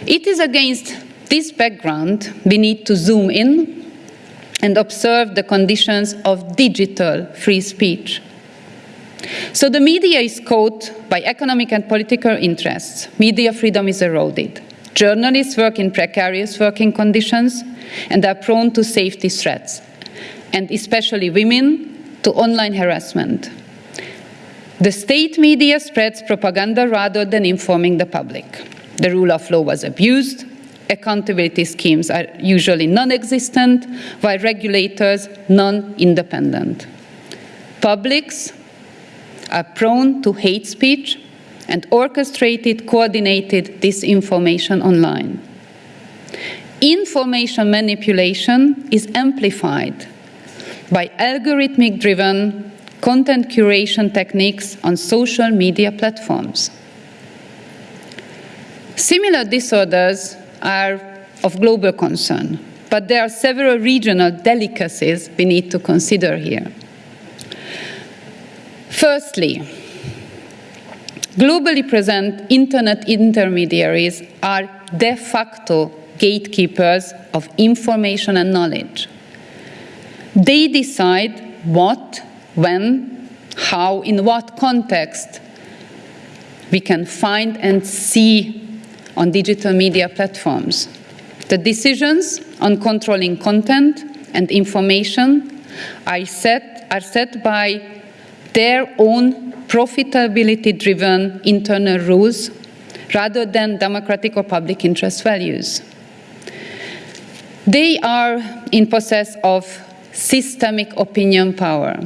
It is against this background we need to zoom in and observe the conditions of digital free speech. So the media is caught by economic and political interests. Media freedom is eroded. Journalists work in precarious working conditions and are prone to safety threats, and especially women to online harassment. The state media spreads propaganda rather than informing the public. The rule of law was abused, accountability schemes are usually non-existent, while regulators non-independent. Publics are prone to hate speech and orchestrated, coordinated disinformation online. Information manipulation is amplified by algorithmic-driven content curation techniques on social media platforms. Similar disorders are of global concern, but there are several regional delicacies we need to consider here. Firstly, globally present internet intermediaries are de facto gatekeepers of information and knowledge. They decide what, when, how, in what context we can find and see on digital media platforms. The decisions on controlling content and information are set, are set by their own profitability driven internal rules rather than democratic or public interest values. They are in possess of systemic opinion power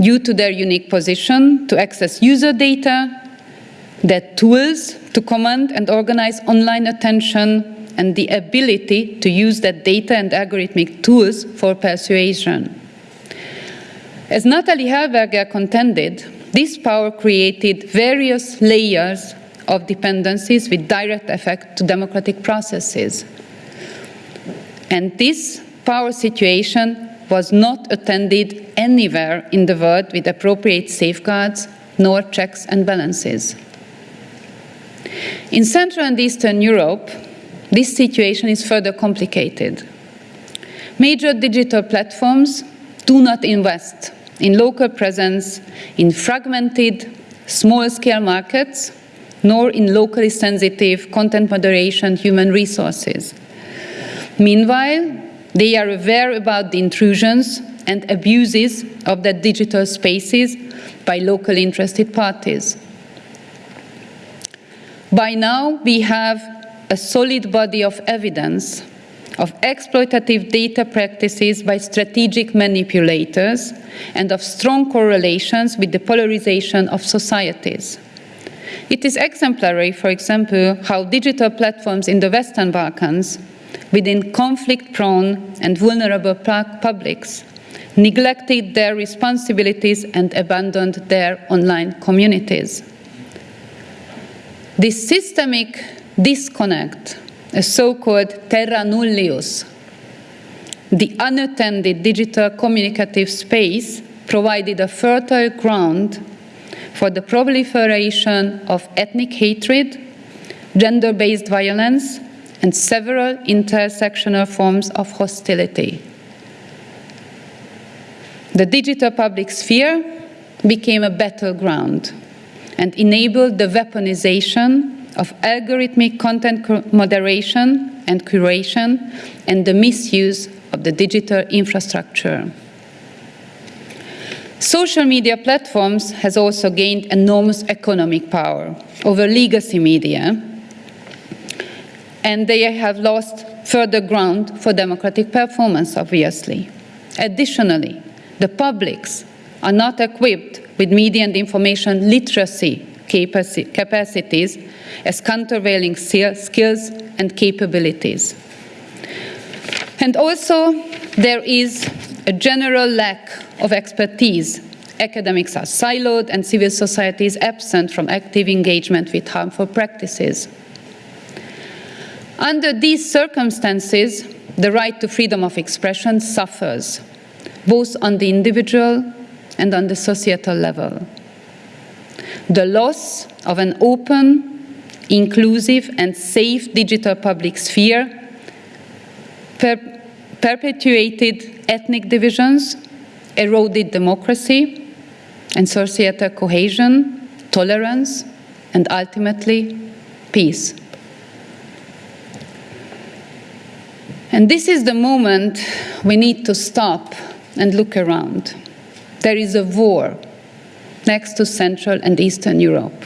due to their unique position to access user data the tools to command and organize online attention, and the ability to use that data and algorithmic tools for persuasion. As Natali Helberger contended, this power created various layers of dependencies with direct effect to democratic processes. And this power situation was not attended anywhere in the world with appropriate safeguards nor checks and balances. In Central and Eastern Europe, this situation is further complicated. Major digital platforms do not invest in local presence in fragmented, small-scale markets, nor in locally sensitive content moderation human resources. Meanwhile, they are aware about the intrusions and abuses of the digital spaces by locally interested parties. By now, we have a solid body of evidence of exploitative data practices by strategic manipulators and of strong correlations with the polarization of societies. It is exemplary, for example, how digital platforms in the Western Balkans, within conflict-prone and vulnerable publics, neglected their responsibilities and abandoned their online communities. This systemic disconnect, a so-called terra nullius, the unattended digital communicative space provided a fertile ground for the proliferation of ethnic hatred, gender-based violence, and several intersectional forms of hostility. The digital public sphere became a battleground and enabled the weaponization of algorithmic content moderation and curation and the misuse of the digital infrastructure. Social media platforms has also gained enormous economic power over legacy media, and they have lost further ground for democratic performance, obviously. Additionally, the publics are not equipped with media and information literacy capacities as countervailing skills and capabilities. And also, there is a general lack of expertise. Academics are siloed and civil society is absent from active engagement with harmful practices. Under these circumstances, the right to freedom of expression suffers, both on the individual and on the societal level. The loss of an open, inclusive and safe digital public sphere per perpetuated ethnic divisions, eroded democracy and societal cohesion, tolerance, and ultimately peace. And this is the moment we need to stop and look around. There is a war next to Central and Eastern Europe.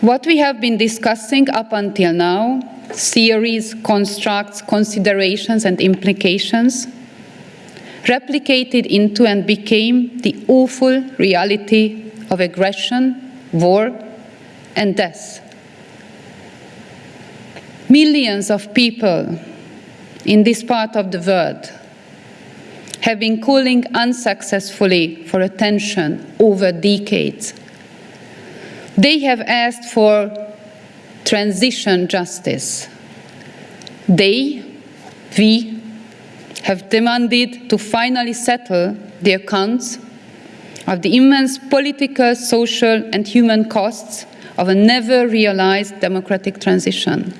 What we have been discussing up until now, theories, constructs, considerations, and implications, replicated into and became the awful reality of aggression, war, and death. Millions of people in this part of the world have been calling unsuccessfully for attention over decades. They have asked for transition justice. They, we, have demanded to finally settle the accounts of the immense political, social, and human costs of a never realized democratic transition.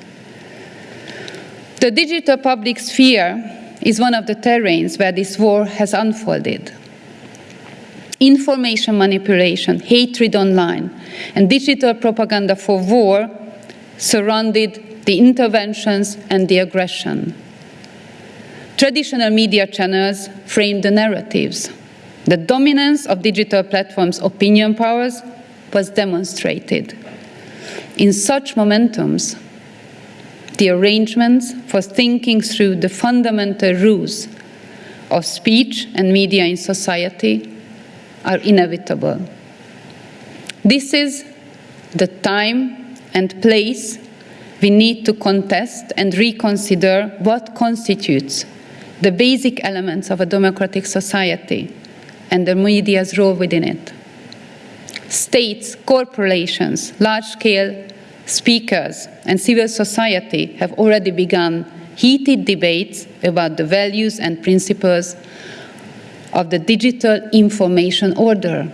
The digital public sphere is one of the terrains where this war has unfolded. Information manipulation, hatred online, and digital propaganda for war surrounded the interventions and the aggression. Traditional media channels framed the narratives. The dominance of digital platforms' opinion powers was demonstrated. In such momentums, the arrangements for thinking through the fundamental rules of speech and media in society are inevitable. This is the time and place we need to contest and reconsider what constitutes the basic elements of a democratic society and the media's role within it. States, corporations, large-scale speakers and civil society have already begun heated debates about the values and principles of the digital information order.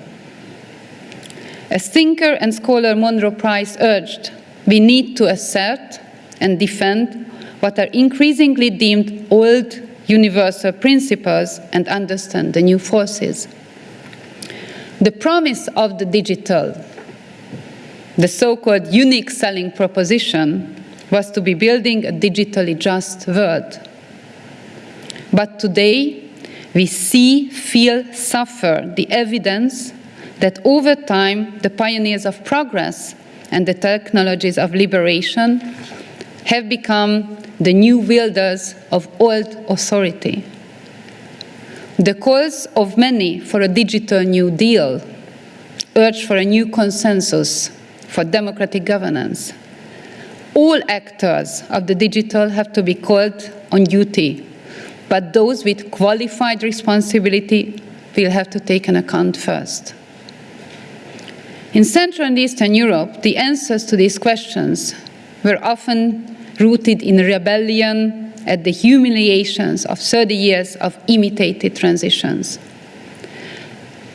As thinker and scholar Monroe Price urged, we need to assert and defend what are increasingly deemed old universal principles and understand the new forces. The promise of the digital, the so-called unique selling proposition, was to be building a digitally just world. But today, we see, feel, suffer the evidence that over time, the pioneers of progress and the technologies of liberation have become the new wielders of old authority. The calls of many for a digital New Deal urge for a new consensus for democratic governance. All actors of the digital have to be called on duty, but those with qualified responsibility will have to take an account first. In Central and Eastern Europe, the answers to these questions were often rooted in rebellion at the humiliations of 30 years of imitated transitions.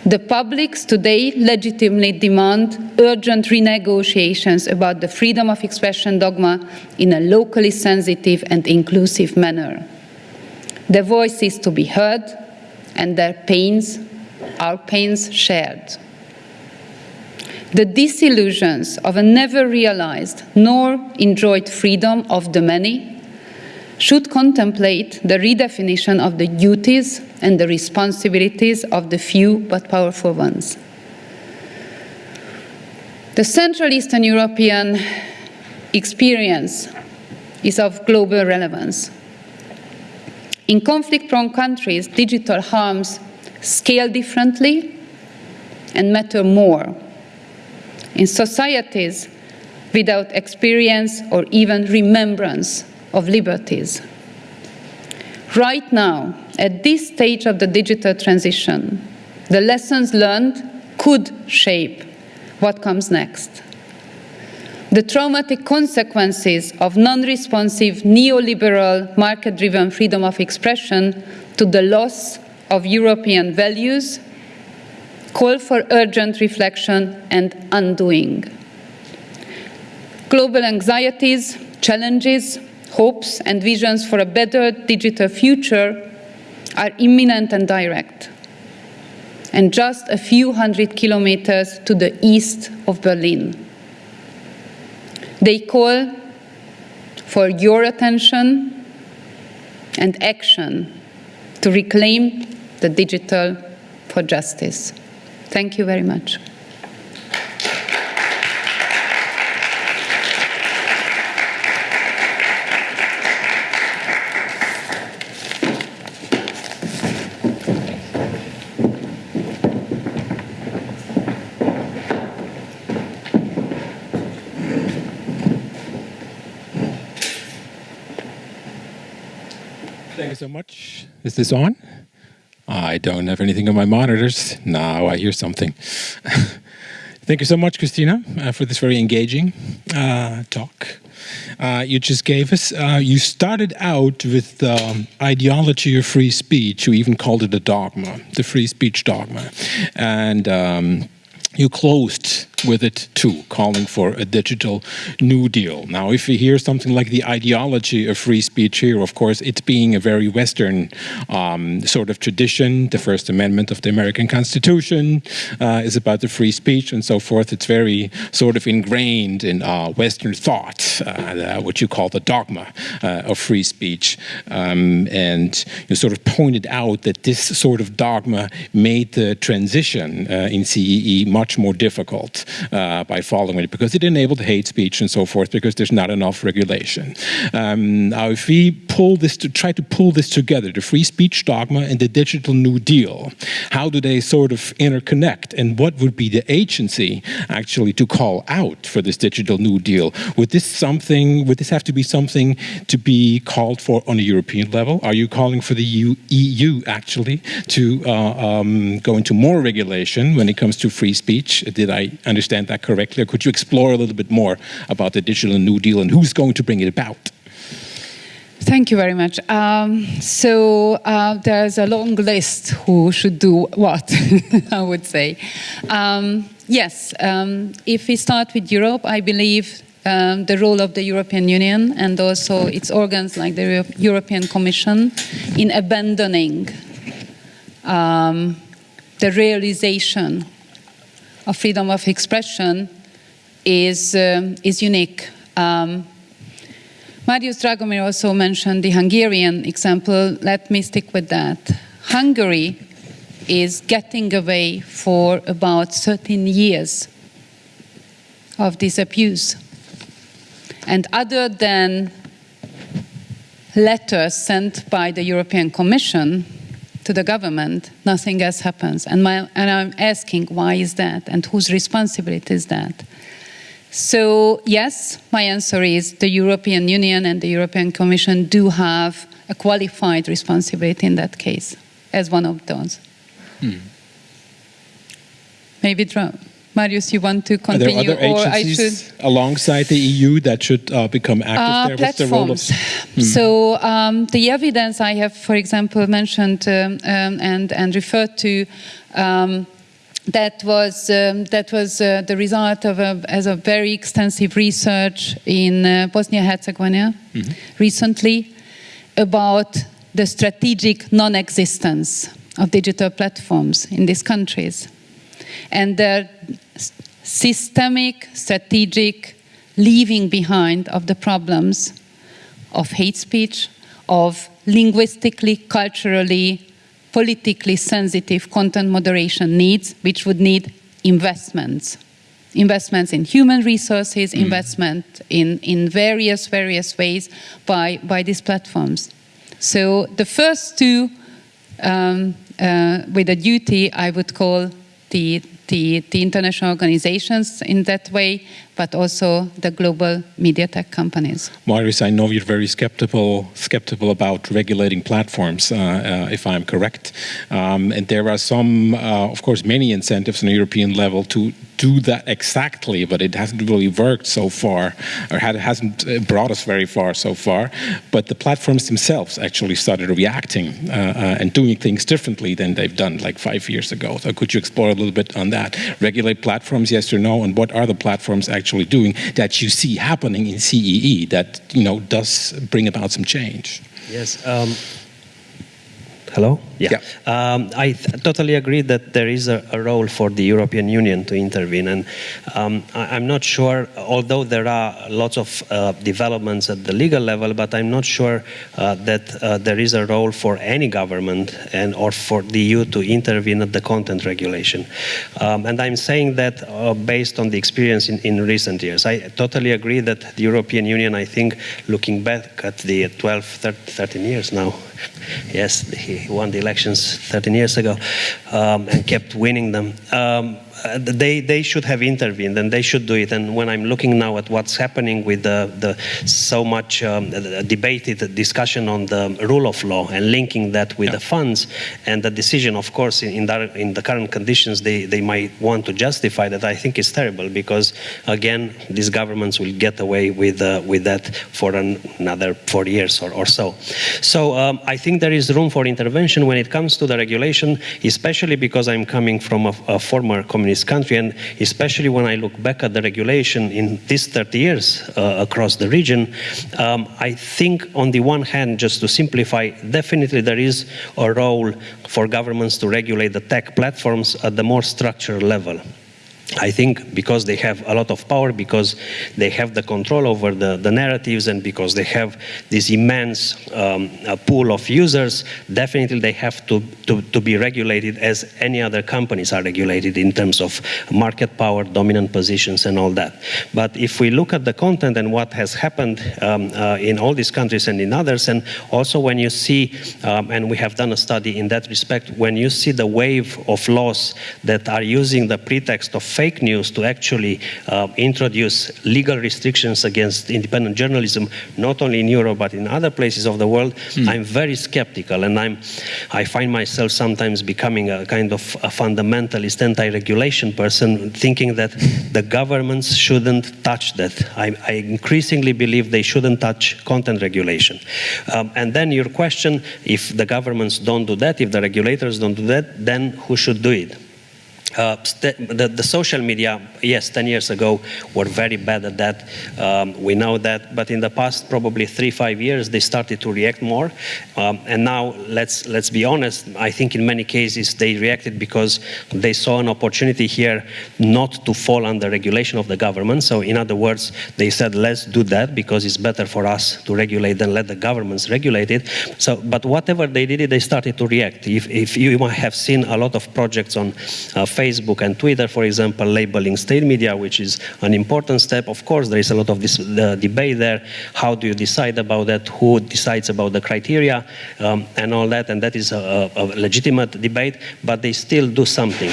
The publics today legitimately demand urgent renegotiations about the freedom of expression dogma in a locally sensitive and inclusive manner. Their voices to be heard and their pains, our pains shared the disillusions of a never realized nor enjoyed freedom of the many should contemplate the redefinition of the duties and the responsibilities of the few but powerful ones. The Central Eastern European experience is of global relevance. In conflict-prone countries, digital harms scale differently and matter more in societies without experience or even remembrance of liberties. Right now, at this stage of the digital transition, the lessons learned could shape what comes next. The traumatic consequences of non-responsive neoliberal market-driven freedom of expression to the loss of European values call for urgent reflection and undoing. Global anxieties, challenges, hopes and visions for a better digital future are imminent and direct, and just a few hundred kilometers to the east of Berlin. They call for your attention and action to reclaim the digital for justice. Thank you very much. So much. Is this on? I don't have anything on my monitors. Now I hear something. Thank you so much, Krisztina, uh, for this very engaging uh, talk uh, you just gave us. Uh, you started out with the um, ideology of free speech. You even called it a dogma, the free speech dogma. And um, you closed with it too, calling for a digital New Deal. Now, if you hear something like the ideology of free speech here, of course, it's being a very Western um, sort of tradition. The First Amendment of the American Constitution uh, is about the free speech and so forth. It's very sort of ingrained in uh, Western thought, uh, what you call the dogma uh, of free speech. Um, and you sort of pointed out that this sort of dogma made the transition uh, in CEE much more difficult. Uh, by following it because it enabled hate speech and so forth because there's not enough regulation. Um, now, if we pull this to try to pull this together, the free speech dogma and the digital New Deal, how do they sort of interconnect? And what would be the agency actually to call out for this digital New Deal? Would this something? Would this have to be something to be called for on a European level? Are you calling for the EU, EU actually to uh, um, go into more regulation when it comes to free speech? Did I understand that correctly? Or could you explore a little bit more about the digital New Deal and who's going to bring it about? Thank you very much. Um, so uh, there's a long list who should do what, I would say. Um, yes, um, if we start with Europe, I believe um, the role of the European Union and also its organs like the European Commission in abandoning um, the realization of freedom of expression is, um, is unique. Um, Marius Dragomir also mentioned the Hungarian example. Let me stick with that. Hungary is getting away for about 13 years of this abuse. And other than letters sent by the European Commission to the government, nothing else happens. And, my, and I'm asking why is that and whose responsibility is that? So, yes, my answer is the European Union and the European Commission do have a qualified responsibility in that case, as one of those. Hmm. Maybe, Marius, you want to continue? Are there other agencies alongside the EU that should uh, become active uh, there? What's the role of... Hmm. So, um, the evidence I have, for example, mentioned um, um, and, and referred to um, that was um, that was uh, the result of a, as a very extensive research in uh, Bosnia-Herzegovina mm -hmm. recently about the strategic non-existence of digital platforms in these countries and the systemic strategic leaving behind of the problems of hate speech of linguistically culturally politically sensitive content moderation needs, which would need investments. Investments in human resources, mm. investment in, in various, various ways by, by these platforms. So the first two um, uh, with a duty I would call the the, the international organizations in that way, but also the global media tech companies. Marius, I know you're very skeptical, skeptical about regulating platforms, uh, uh, if I'm correct. Um, and there are some, uh, of course, many incentives on a European level to do that exactly, but it hasn't really worked so far, or had, hasn't uh, brought us very far so far. But the platforms themselves actually started reacting uh, uh, and doing things differently than they've done like five years ago. So could you explore a little bit on that? Regulate platforms, yes or no, and what are the platforms actually doing that you see happening in CEE that you know does bring about some change? Yes. Um, hello. Yeah, yeah. Um, I totally agree that there is a, a, role for the European Union to intervene, and um, I, am not sure. Although there are lots of uh, developments at the legal level, but I'm not sure uh, that uh, there is a role for any government and or for the EU to intervene at the content regulation. Um, and I'm saying that uh, based on the experience in, in recent years. I totally agree that the European Union, I think, looking back at the 12, 13 years now, yes, he won the elections 13 years ago um, and kept winning them. Um, uh, they, they should have intervened and they should do it. And when I'm looking now at what's happening with the, the so much um, debated discussion on the rule of law and linking that with yeah. the funds and the decision, of course, in, in, the, in the current conditions, they, they might want to justify that. I think it's terrible because, again, these governments will get away with, uh, with that for an, another four years or, or so. So um, I think there is room for intervention when it comes to the regulation, especially because I'm coming from a, a former community communist country, and especially when I look back at the regulation in these 30 years uh, across the region, um, I think on the one hand, just to simplify, definitely there is a role for governments to regulate the tech platforms at the more structural level. I think because they have a lot of power, because they have the control over the, the narratives, and because they have this immense um, pool of users, definitely they have to, to, to, be regulated as any other companies are regulated in terms of market power, dominant positions, and all that. But if we look at the content and what has happened um, uh, in all these countries and in others, and also when you see, um, and we have done a study in that respect, when you see the wave of laws that are using the pretext of fake news to actually uh, introduce legal restrictions against independent journalism, not only in Europe but in other places of the world, mm. I'm very skeptical, and I'm, I find myself sometimes becoming a kind of a fundamentalist anti-regulation person, thinking that the governments shouldn't touch that. I, I, increasingly believe they shouldn't touch content regulation. Um, and then your question, if the governments don't do that, if the regulators don't do that, then who should do it? Uh, the, the, social media, yes, 10 years ago were very bad at that. Um, we know that, but in the past probably three, five years, they started to react more. Um, and now, let's, let's be honest, I think in many cases they reacted because they saw an opportunity here not to fall under regulation of the government. So in other words, they said, let's do that because it's better for us to regulate than let the governments regulate it. So, but whatever they did, they started to react. If, if you have seen a lot of projects on uh, Facebook and Twitter, for example, labeling state media, which is an important step. Of course, there is a lot of this debate there. How do you decide about that? Who decides about the criteria um, and all that? And that is a, a, legitimate debate, but they still do something.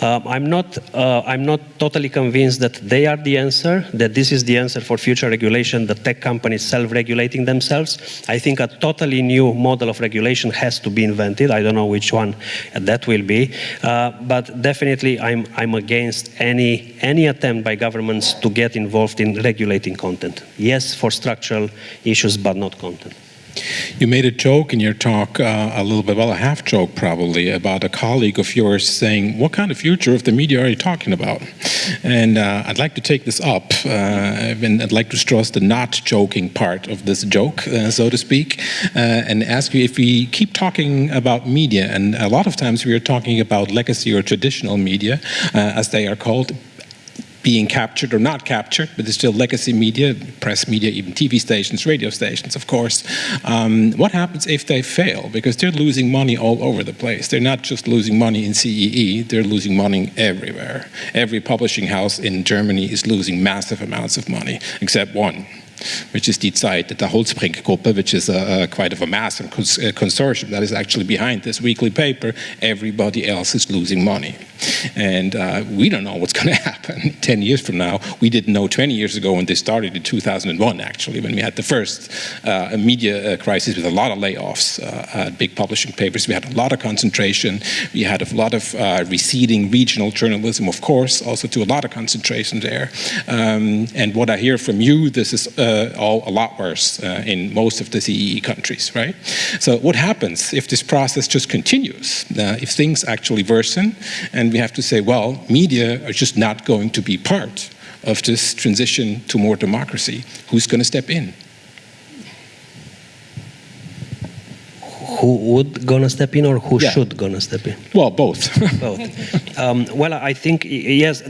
Uh, I'm not. Uh, I'm not totally convinced that they are the answer. That this is the answer for future regulation. The tech companies self-regulating themselves. I think a totally new model of regulation has to be invented. I don't know which one that will be, uh, but definitely definitely I'm, I'm against any, any attempt by governments to get involved in regulating content. Yes, for structural issues, but not content. You made a joke in your talk, uh, a little bit, well, a half joke probably, about a colleague of yours saying, what kind of future of the media are you talking about? And uh, I'd like to take this up, uh, and I'd like to stress the not joking part of this joke, uh, so to speak, uh, and ask you if we keep talking about media, and a lot of times we are talking about legacy or traditional media, uh, as they are called, being captured or not captured, but it's still legacy media, press media, even TV stations, radio stations, of course. Um, what happens if they fail? Because they're losing money all over the place. They're not just losing money in CEE, they're losing money everywhere. Every publishing house in Germany is losing massive amounts of money, except one which is Zeit, the Holtzbrinck Gruppe, which is a, a quite of a mass and cons consortium that is actually behind this weekly paper. Everybody else is losing money. And uh, we don't know what's going to happen 10 years from now. We didn't know 20 years ago when they started in 2001, actually, when we had the first uh, media uh, crisis with a lot of layoffs uh, at big publishing papers. We had a lot of concentration. We had a lot of uh, receding regional journalism, of course, also to a lot of concentration there. Um, and what I hear from you, this is uh, Uh, all a lot worse uh, in most of the CEE countries, right? So what happens if this process just continues? Uh, if things actually worsen and and we have to say, well, media are just not going to be part of this transition to more democracy. Who's going to step in? Who would gonna step in or who yeah. should gonna step in? Well, both. both. Um, well, I think yes,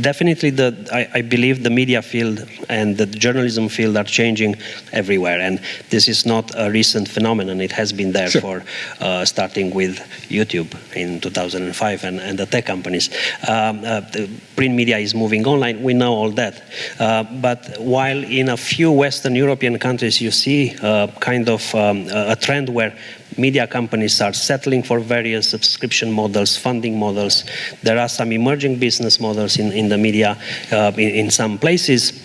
definitely. The I, I, believe the media field and the journalism field are changing everywhere, and this is not a recent phenomenon. It has been there sure. for uh, starting with YouTube in 2005 and, and the tech companies. Um, uh, the print media is moving online. We know all that, uh, but while in a few Western European countries you see uh, kind of um, a trend where media companies are settling for various subscription models, funding models. There are some emerging business models in, in the media uh, in, in some places.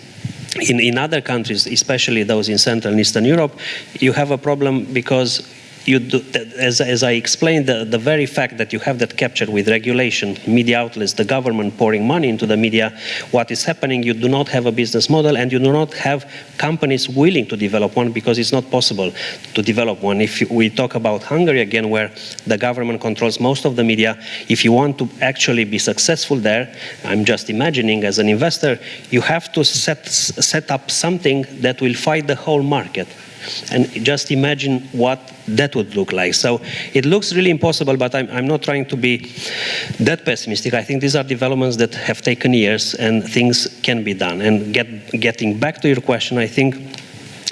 In, in other countries, especially those in Central and Eastern Europe, you have a problem because you do, as, as I explained, the, the very fact that you have that captured with regulation, media outlets, the government pouring money into the media, what is happening, you do not have a business model and you do not have companies willing to develop one because it's not possible to develop one. If we talk about Hungary again, where the government controls most of the media, if you want to actually be successful there, I'm just imagining as an investor, you have to set, set up something that will fight the whole market And just imagine what that would look like. So it looks really impossible, but I'm, I'm not trying to be that pessimistic. I think these are developments that have taken years and things can be done. And get, getting back to your question, I think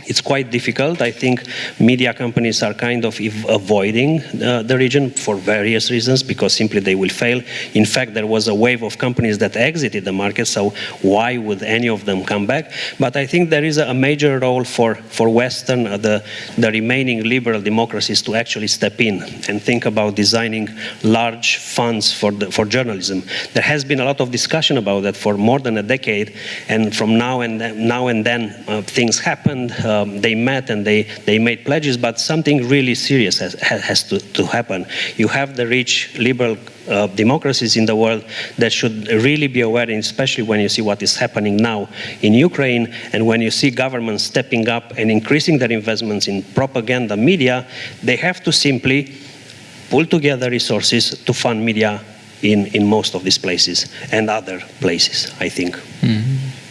it's quite difficult. I think media companies are kind of avoiding uh, the region for various reasons because simply they will fail. In fact, there was a wave of companies that exited the market, so why would any of them come back? But I think there is a major role for, for Western, uh, the, the remaining liberal democracies to actually step in and think about designing large funds for, the, for journalism. There has been a lot of discussion about that for more than a decade, and from now and then, now and then uh, things happened. Uh, um, they met and they, they made pledges, but something really serious has, has to, to happen. You have the rich liberal uh, democracies in the world that should really be aware, especially when you see what is happening now in Ukraine and when you see governments stepping up and increasing their investments in propaganda media, they have to simply pull together resources to fund media in, in most of these places and other places, I think. Mm -hmm.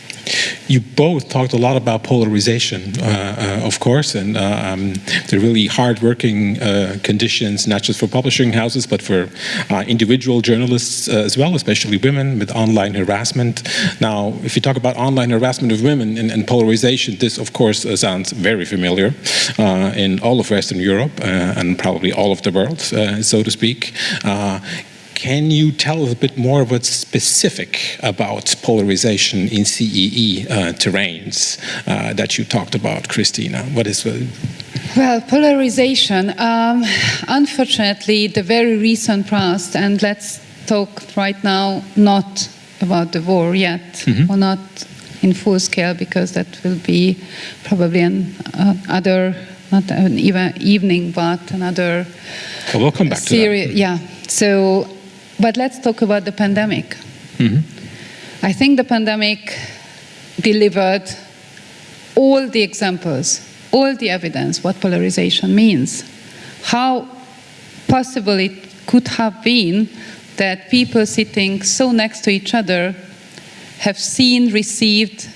You both talked a lot about polarization, uh, uh, of course, and uh, um, the really hard-working uh, conditions, not just for publishing houses, but for uh, individual journalists as well, especially women with online harassment. Now, if you talk about online harassment of women and, and polarization, this, of course, sounds very familiar in all of Western Europe and probably all of the world, so to speak. Can you tell us a bit more what's specific about polarization in CEE uh, terrains uh, that you talked about, Krisztina? What is the well, polarization, um, unfortunately, the very recent past, and let's talk right now not about the war yet, mm -hmm. or not in full scale, because that will be probably an uh, other, not an even evening, but another. Well, we'll come back to that. Yeah. So but let's talk about the pandemic. Mm -hmm. I think the pandemic delivered all the examples, all the evidence what polarization means. How possible it could have been that people sitting so next to each other have seen, received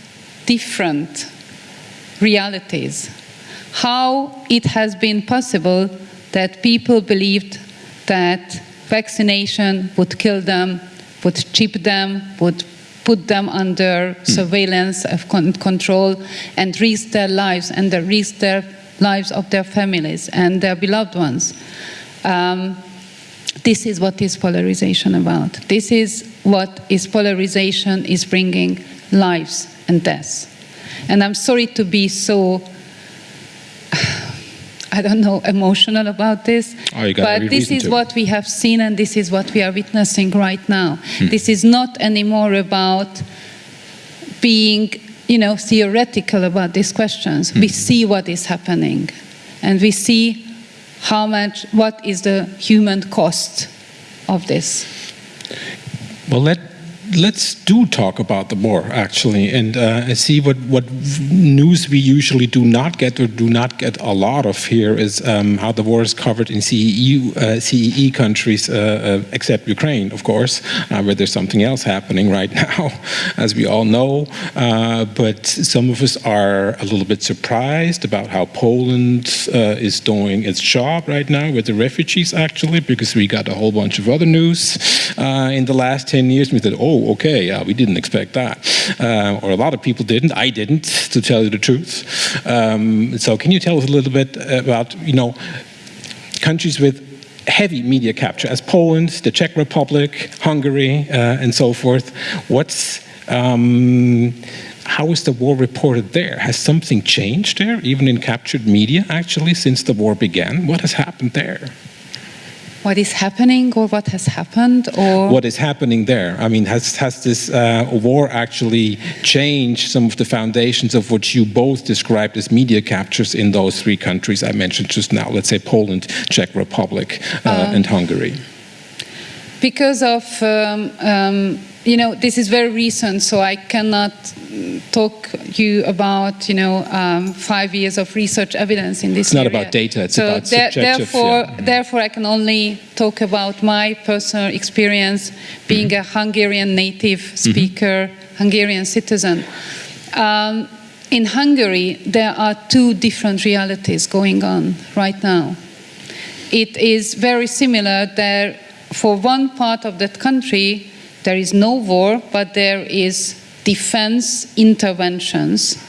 different realities. How it has been possible that people believed that vaccination would kill them, would chip them, would put them under mm. surveillance of con control and risk their lives and the risk their lives of their families and their beloved ones. Um, this is what is polarization about. This is what is polarization is bringing lives and deaths. And I'm sorry to be so I don't know, emotional about this. Oh, but this is to. what we have seen and this is what we are witnessing right now. Hmm. This is not anymore about being, you know, theoretical about these questions. Hmm. We see what is happening and we see how much, what is the human cost of this. Well, let let's do talk about the war actually and uh, see what what news we usually do not get or do not get a lot of here is um, how the war is covered in CEE, uh, CEE countries uh, uh, except Ukraine of course uh, where there's something else happening right now as we all know. Uh, but some of us are a little bit surprised about how Poland is doing its job right now with the refugees actually because we got a whole bunch of other news in the last 10 years. We said oh okay, yeah, we didn't expect that. Uh, or a lot of people didn't. I didn't, to tell you the truth. Um, so can you tell us a little bit about, you know, countries with heavy media capture as Poland, the Czech Republic, Hungary, uh, and so forth. What's um, how is the war reported there? Has something changed there, even in captured media, actually, since the war began? What has happened there? What is happening or what has happened or what is happening there? I mean has has this uh, war actually changed some of the foundations of what you both described as media captures in those three countries i mentioned just now? Let's say poland czech republic uh, um, and hungary. because of um, um, you know, this is very recent, so I cannot talk you about, you know, um, five years of research evidence in this It's not about data, it's so about subjective. Therefore, yeah. therefore, I can only talk about my personal experience being mm -hmm. a Hungarian native mm-hmm. speaker, mm -hmm. Hungarian citizen. Um, in Hungary, there are two different realities going on right now. It is very similar there. For one part of that country, there is no war, but there is defense interventions.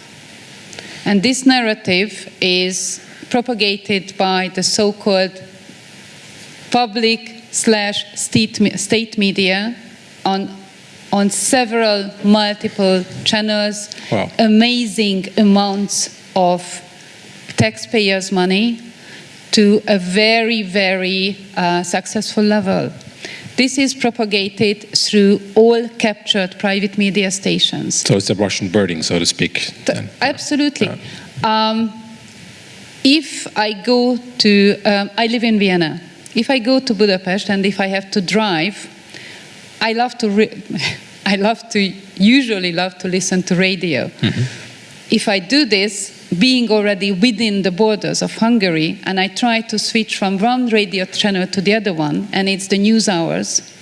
And this narrative is propagated by the so-called public slash state, state media on on several multiple channels, wow. amazing amounts of taxpayers' money to a very, very uh, successful level. This is propagated through all captured private media stations. So it's a Russian birding, so to speak. The, absolutely. Um, if I go to, um, I live in Vienna. If I go to Budapest and if I have to drive, I love to, I love to, usually love to listen to radio. Mm-hmm. If I do this, being already within the borders of Hungary, and I try to switch from one radio channel to the other one, and it's the news hours,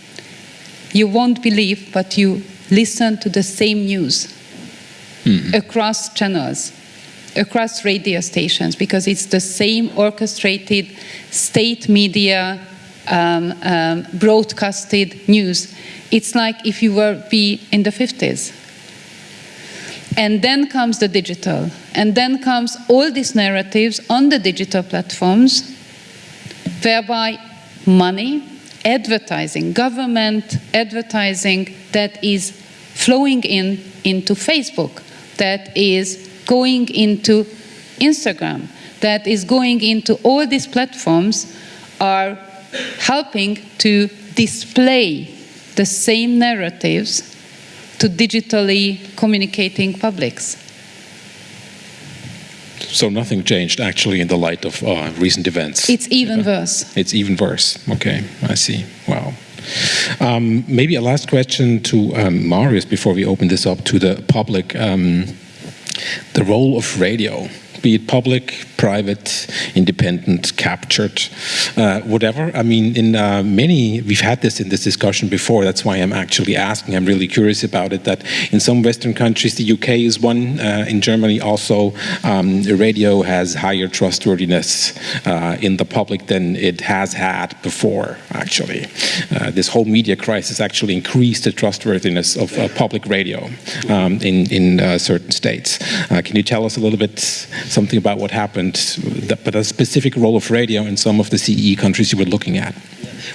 you won't believe, but you listen to the same news mm-hmm. across channels, across radio stations, because it's the same orchestrated state media um, um, broadcasted news. It's like if you were be in the 50s. And then comes the digital. And then comes all these narratives on the digital platforms, whereby money, advertising, government advertising that is flowing in into Facebook, that is going into Instagram, that is going into all these platforms are helping to display the same narratives to digitally communicating publics. So nothing changed actually in the light of uh, recent events. It's even yeah. worse. It's even worse. Okay, I see. Wow. Um, maybe a last question to um, Marius before we open this up to the public. Um, the role of radio be it public, private, independent, captured, uh, whatever. I mean, in uh, many, we've had this in this discussion before. That's why I'm actually asking. I'm really curious about it. That in some Western countries, the UK is one. Uh, in Germany, also, um, radio has higher trustworthiness uh, in the public than it has had before. Actually, uh, this whole media crisis actually increased the trustworthiness of uh, public radio um, in in certain states. can you tell us a little bit? something about what happened, but a specific role of radio in some of the CE countries you were looking at.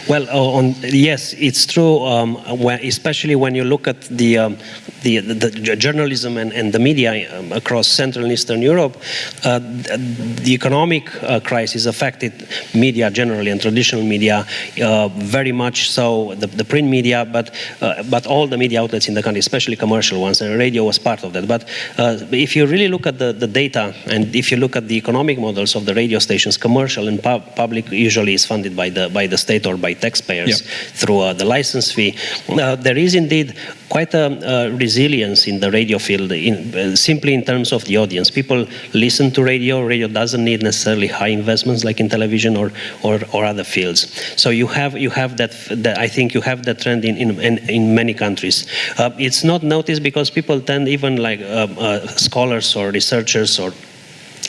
Well, uh, on, yes, it's true, um, when, especially when you look at the, um, the, the, the, journalism and, and the media um, across Central and Eastern Europe, uh, the economic uh, crisis affected media generally and traditional media uh, very much so, the, the print media, but, uh, but all the media outlets in the country, especially commercial ones, and radio was part of that. But uh, if you really look at the, the data and if you look at the economic models of the radio stations, commercial and public usually is funded by the, by the state or by taxpayers through uh, the license fee. Uh, there is indeed quite a, resilience in the radio field, in, uh, simply in terms of the audience. People listen to radio. Radio doesn't need necessarily high investments like in television or, or, or other fields. So you have you have that, that I think you have that trend in in, in, in many countries. Uh, it's not noticed because people tend even like uh, uh, scholars or researchers or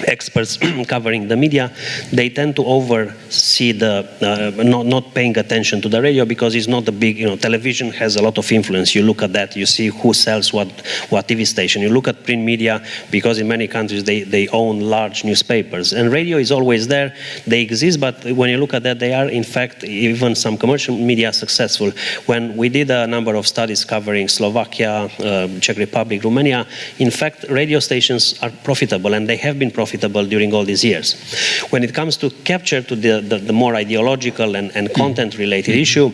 experts covering the media, they tend to oversee the uh, not not paying attention to the radio because it's not a big you know television has a lot of influence. You look at that, you see who sells what what TV station. You look at print media because in many countries they they own large newspapers and radio is always there. They exist, but when you look at that, they are in fact even some commercial media successful. When we did a number of studies covering Slovakia, uh, Czech Republic, Romania, in fact radio stations are profitable and they have been profitable profitable during all these years. When it comes to capture to the, the, the more ideological and, and content related issue,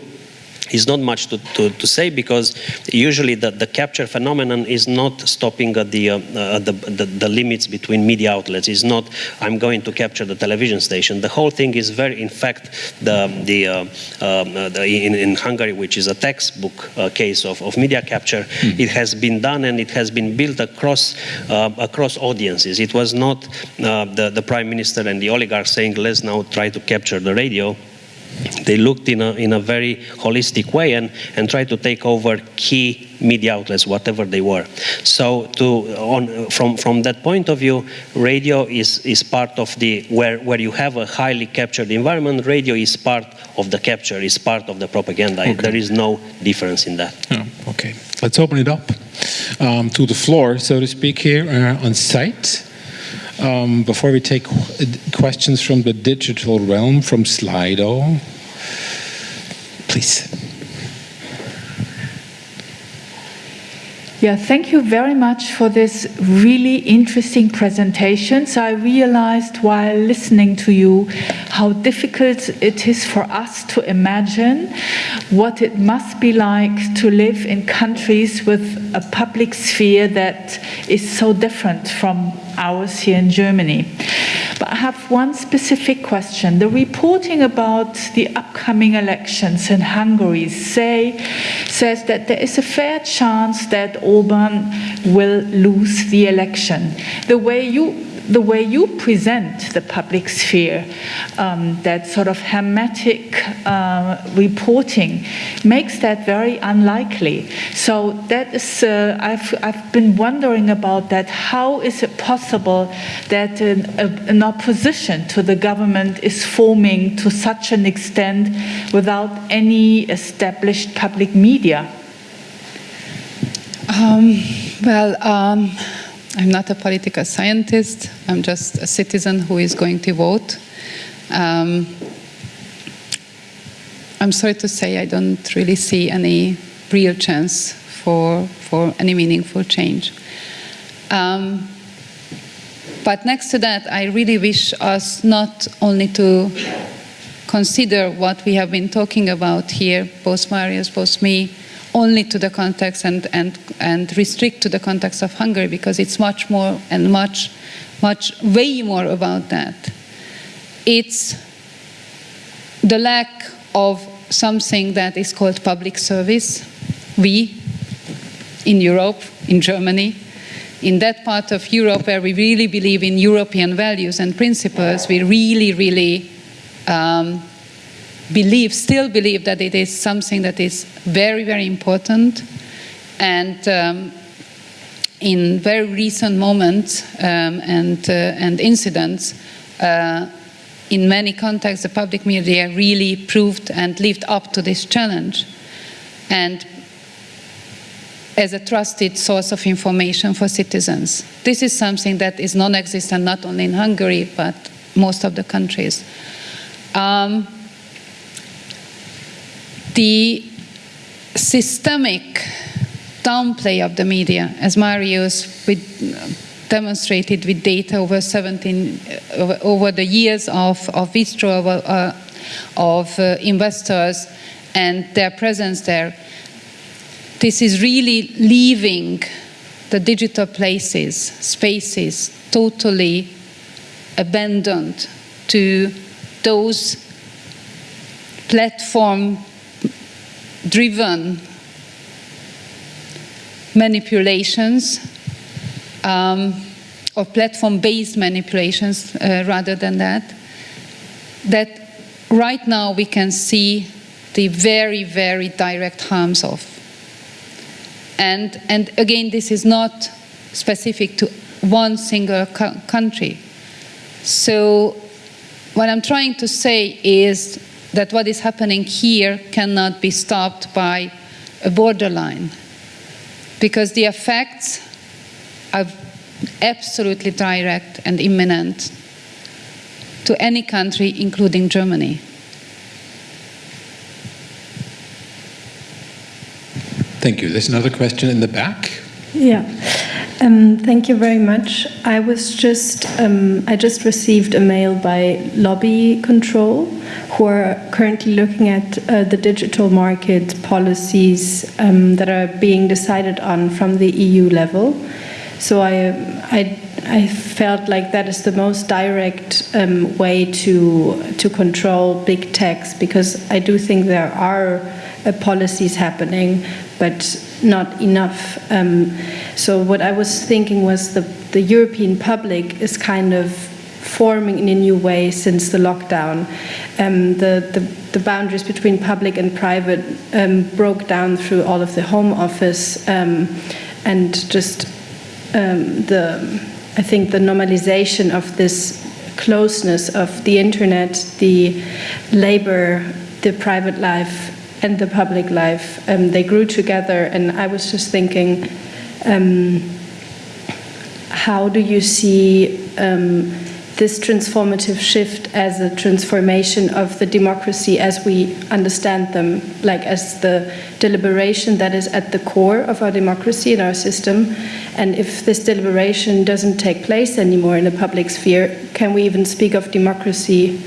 is not much to, to, to, say because usually the, the capture phenomenon is not stopping at the, uh, uh, the, the, the, limits between media outlets. It's not, I'm going to capture the television station. The whole thing is very, in fact, the, the, uh, um, uh the in, in Hungary, which is a textbook uh, case of, of media capture, mm. it has been done and it has been built across, uh, across audiences. It was not the, the prime minister and the oligarchs saying, let's now try to capture the radio they looked in a, in a very holistic way and, and tried to take over key media outlets, whatever they were. So to, on, from, from that point of view, radio is, is part of the, where, where you have a highly captured environment, radio is part of the capture, is part of the propaganda. Okay. There is no difference in that. Oh, okay, let's open it up um, to the floor, so to speak, here uh, on site. Um, before we take questions from the digital realm, from Slido, please. Yeah, thank you very much for this really interesting presentation. So I realized while listening to you how difficult it is for us to imagine what it must be like to live in countries with a public sphere that is so different from ours here in Germany. But I have one specific question. The reporting about the upcoming elections in Hungary say, says that there is a fair chance that Orban will lose the election. The way you the way you present the public sphere, um, that sort of hermetic uh, reporting, makes that very unlikely. So that is, uh, I've, I've been wondering about that. How is it possible that an, a, an opposition to the government is forming to such an extent without any established public media? Um, well, um, I'm not a political scientist. I'm just a citizen who is going to vote. Um, I'm sorry to say I don't really see any real chance for, for any meaningful change. Um, but next to that, I really wish us not only to consider what we have been talking about here, both Marius, both me, only to the context and, and, and restrict to the context of Hungary because it's much more and much, much, way more about that. It's the lack of something that is called public service. We, in Europe, in Germany, in that part of Europe where we really believe in European values and principles, we really, really um, believe, still believe that it is something that is very, very important. And um, in very recent moments um, and, uh, and incidents, uh, in many contexts, the public media really proved and lived up to this challenge. And as a trusted source of information for citizens. This is something that is non existent not only in Hungary, but most of the countries. Um, the systemic downplay of the media, as Marius with, demonstrated with data over 17, over, over the years of, of withdrawal uh, of uh, investors and their presence there, this is really leaving the digital places, spaces, totally abandoned to those platform driven manipulations um, or platform based manipulations uh, rather than that, that right now we can see the very, very direct harms of. And, and again, this is not specific to one single co country. So, what I'm trying to say is that what is happening here cannot be stopped by a borderline because the effects are absolutely direct and imminent to any country, including Germany. Thank you. There's another question in the back. Yeah. Um, thank you very much. I was just um, I just received a mail by Lobby Control, who are currently looking at uh, the digital market policies um, that are being decided on from the EU level. So I I I felt like that is the most direct um, way to to control big techs because I do think there are uh, policies happening, but not enough. Um, so what I was thinking was the the European public is kind of forming in a new way since the lockdown. Um, the, the, the, boundaries between public and private um, broke down through all of the home office um, and just um, the, I think the normalization of this closeness of the internet, the labor, the private life, and the public life. Um, they grew together, and I was just thinking, um, how do you see um, this transformative shift as a transformation of the democracy as we understand them, like as the deliberation that is at the core of our democracy and our system. And if this deliberation doesn't take place anymore in the public sphere, can we even speak of democracy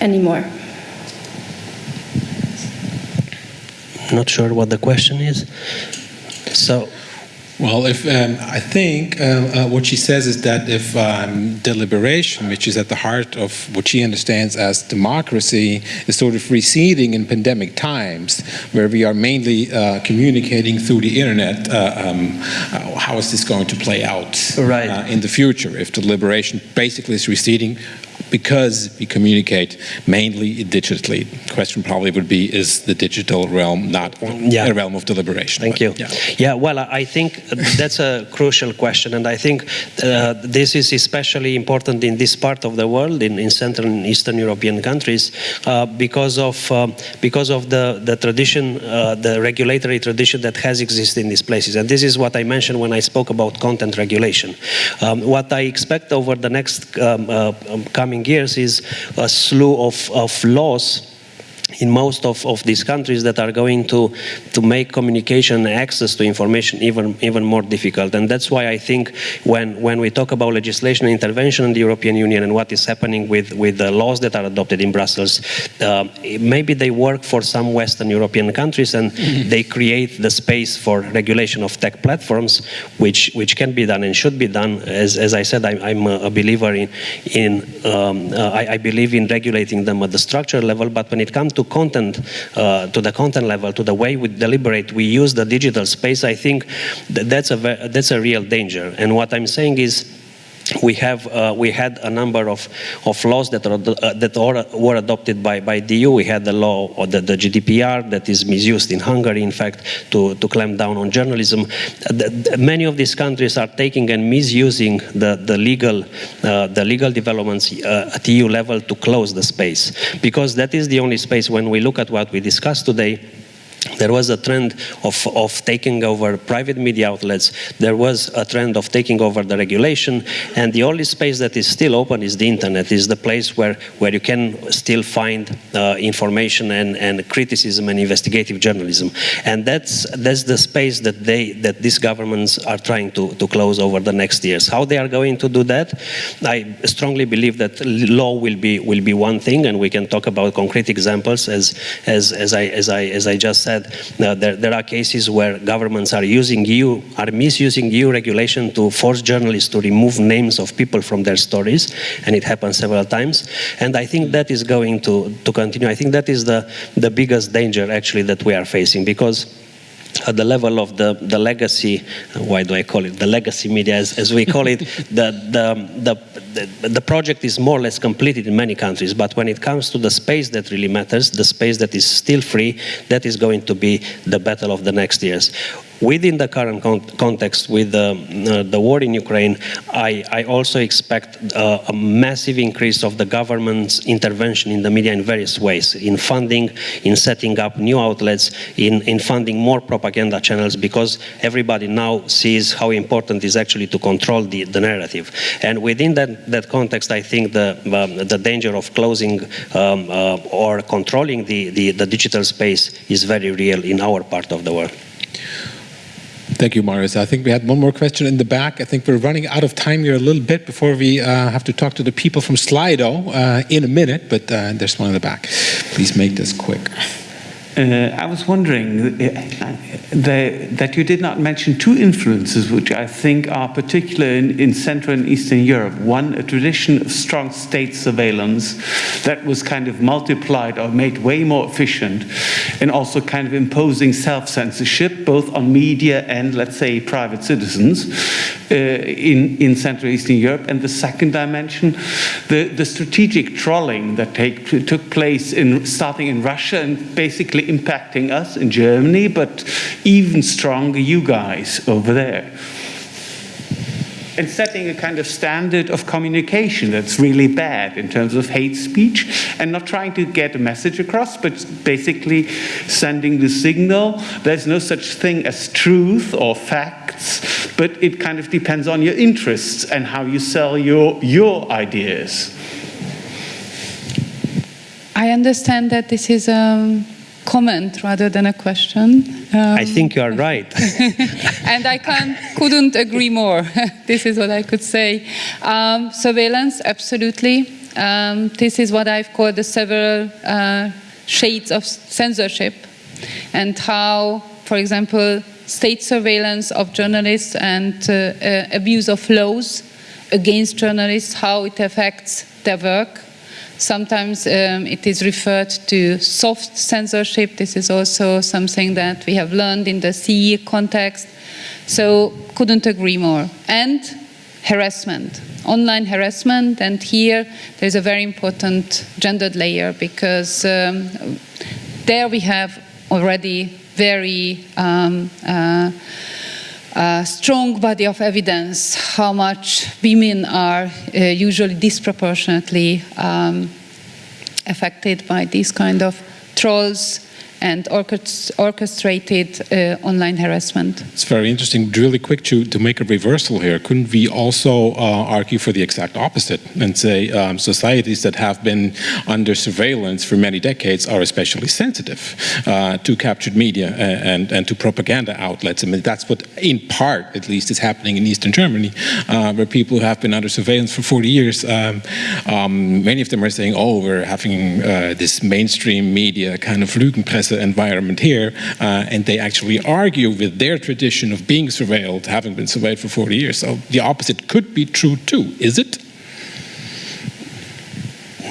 anymore? Not sure what the question is. So, well, if um, I think uh, uh, what she says is that if um, deliberation, which is at the heart of what she understands as democracy, is sort of receding in pandemic times, where we are mainly uh, communicating through the internet, uh, um, uh, how is this going to play out right. Uh, in the future? If deliberation basically is receding, because we communicate mainly digitally. The question probably would be, is the digital realm not yeah. a realm of deliberation? Thank but, you. Yeah. yeah. well, I think that's a crucial question, and I think uh, this is especially important in this part of the world, in, in Central and Eastern European countries, uh, because of uh, because of the the tradition, uh, the regulatory tradition that has existed in these places. And this is what I mentioned when I spoke about content regulation. Um, what I expect over the next um, uh, um, coming coming years is a slew of, of laws in most of, of these countries that are going to, to make communication access to information even, even more difficult. And that's why I think when, when we talk about legislation and intervention in the European Union and what is happening with, with the laws that are adopted in Brussels, uh, maybe they work for some Western European countries and mm-hmm. they create the space for regulation of tech platforms, which, which can be done and should be done. As, as I said, I, am a believer in, in um, uh, I, I believe in regulating them at the structure level, but when it comes to content, uh, to the content level, to the way we deliberate, we use the digital space, I think that that's a, that's a real danger. And what I'm saying is, we have uh, we had a number of, of laws that are uh, that are, were adopted by, by the EU. We had the law or the, the GDPR that is misused in Hungary, in fact, to, to clamp down on journalism. The, the, many of these countries are taking and misusing the the legal uh, the legal developments uh, at EU level to close the space because that is the only space when we look at what we discussed today there was a trend of, of taking over private media outlets. There was a trend of taking over the regulation. And the only space that is still open is the internet, is the place where, where you can still find uh, information and, and criticism and investigative journalism. And that's, that's the space that, they, that these governments are trying to, to close over the next years. How they are going to do that? I strongly believe that law will be, will be one thing, and we can talk about concrete examples as, as, as, I, as, I, as I just said uh, there, there are cases where governments are using EU, are misusing EU regulation to force journalists to remove names of people from their stories, and it happens several times. And I think that is going to, to continue. I think that is the, the biggest danger actually that we are facing because at the level of the, the legacy, uh, why do I call it the legacy media as, as we call it, the, the, the, the, project is more or less completed in many countries, but when it comes to the space that really matters, the space that is still free, that is going to be the battle of the next years within the current con context with the, uh, the war in Ukraine, I, I also expect uh, a massive increase of the government's intervention in the media in various ways, in funding, in setting up new outlets, in, in funding more propaganda channels, because everybody now sees how important it is actually to control the, the narrative. And within that, that context, I think the, um, the danger of closing um, uh, or controlling the, the, the digital space is very real in our part of the world. Thank you, Marius. I think we had one more question in the back. I think we're running out of time here a little bit before we uh, have to talk to the people from Slido uh, in a minute, but uh, there's one in the back. Please make this quick. Uh, I was wondering uh, the, that you did not mention two influences which I think are particular in, in, Central and Eastern Europe. One, a tradition of strong state surveillance that was kind of multiplied or made way more efficient, and also kind of imposing self censorship, both on media and, let's say, private citizens uh, in, in Central Eastern Europe. And the second dimension, the, the strategic trolling that take, took place in, starting in Russia and basically impacting us in Germany, but even stronger you guys over there. And setting a kind of standard of communication that's really bad in terms of hate speech and not trying to get a message across, but basically sending the signal there's no such thing as truth or facts, but it kind of depends on your interests and how you sell your, your ideas. I understand that this is a comment rather than a question. Um, I think you are right. and I couldn't agree more. this is what I could say. Um, surveillance, absolutely. Um, this is what I've called the several uh, shades of censorship and how, for example, state surveillance of journalists and uh, uh, abuse of laws against journalists, how it affects their work Sometimes um, it is referred to soft censorship. This is also something that we have learned in the CE context. So couldn't agree more. And harassment, online harassment. And here there's a very important gendered layer because um, there we have already very um, uh, strong body of evidence how much women are uh, usually disproportionately um, affected by these kind of trolls and orchestrated uh, online harassment. It's very interesting. Really quick to, to make a reversal here. Couldn't we also uh, argue for the exact opposite and say um, societies that have been under surveillance for many decades are especially sensitive uh, to captured media and, and to propaganda outlets? I mean, that's what, in part at least, is happening in Eastern Germany, uh, where people who have been under surveillance for 40 years. Um, um, many of them are saying, oh, we're having uh, this mainstream media kind of Lügenpresse environment here, uh, and they actually argue with their tradition of being surveilled, having been surveilled for 40 years. So the opposite could be true too, is it?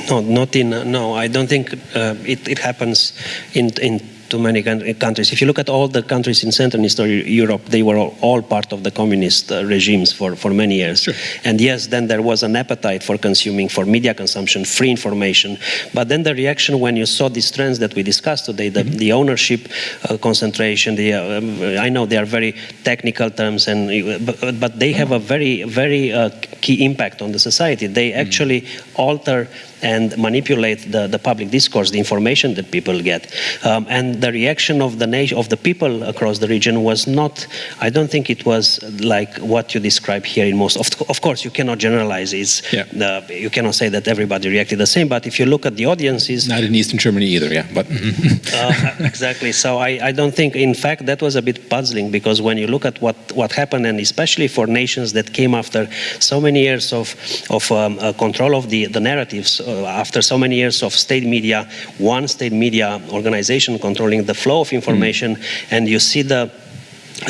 No, not in, no, I don't think uh, it, it happens in, in to many countries. If you look at all the countries in Central and Eastern Europe, they were all, all part of the communist uh, regimes for, for many years. Sure. And yes, then there was an appetite for consuming, for media consumption, free information. But then the reaction when you saw these trends that we discussed today, the, mm -hmm. the ownership uh, concentration, the, uh, I know they are very technical terms, and but, but they have a very, very uh, key impact on the society. They mm-hmm. actually mm -hmm. alter and manipulate the, the public discourse, the information that people get. Um, and the reaction of the nation, of the people across the region was not, I don't think it was like what you describe here in most, of, of course you cannot generalize, it's, yeah. the, you cannot say that everybody reacted the same, but if you look at the audiences. Not in Eastern Germany either, yeah, but. uh, exactly, so I, I don't think, in fact, that was a bit puzzling because when you look at what, what happened and especially for nations that came after so many years of, of um, uh, control of the, the narratives, after so many years of state media, one state media organization controlling the flow of information, mm. and you see the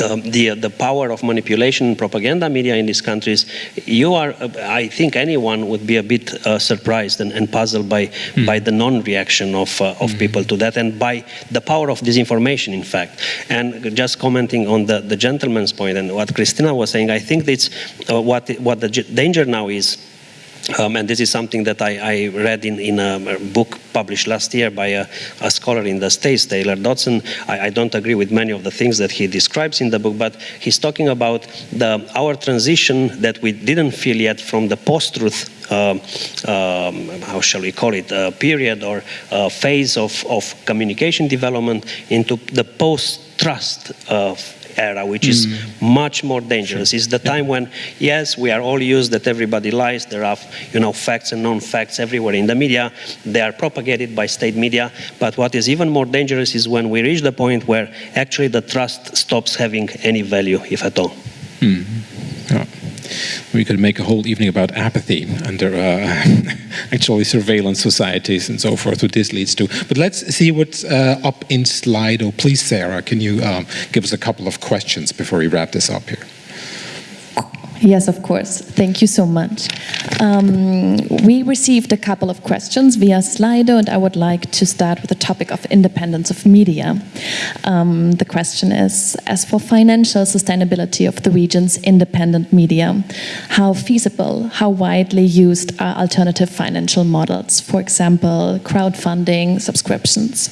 um, the the power of manipulation propaganda media in these countries, you are, uh, I think, anyone would be a bit uh, surprised and, and, puzzled by mm. by the non-reaction of uh, of mm. people to that, and by the power of disinformation, in fact. And just commenting on the the gentleman's point and what Krisztina was saying, I think it's uh, what what the danger now is um, and this is something that I, I read in, in, a book published last year by a, a scholar in the States, Taylor Dotson. I, I, don't agree with many of the things that he describes in the book, but he's talking about the, our transition that we didn't feel yet from the post-truth um, um, how shall we call it, uh, period or uh, phase of, of communication development into the post-trust uh, era, which mm. is much more dangerous. Sure. It's the time when, yes, we are all used that everybody lies. There are, you know, facts and non-facts everywhere in the media. They are propagated by state media. But what is even more dangerous is when we reach the point where actually the trust stops having any value, if at all. Mm. Yeah. We could make a whole evening about apathy under uh, actually surveillance societies and so forth, what this leads to. But let's see what's uh, up in Slido. Please, Sarah, can you um, give us a couple of questions before we wrap this up here? Yes, of course. Thank you so much. Um, we received a couple of questions via Slido, and I would like to start with the topic of independence of media. Um, the question is As for financial sustainability of the region's independent media, how feasible, how widely used are alternative financial models, for example, crowdfunding, subscriptions?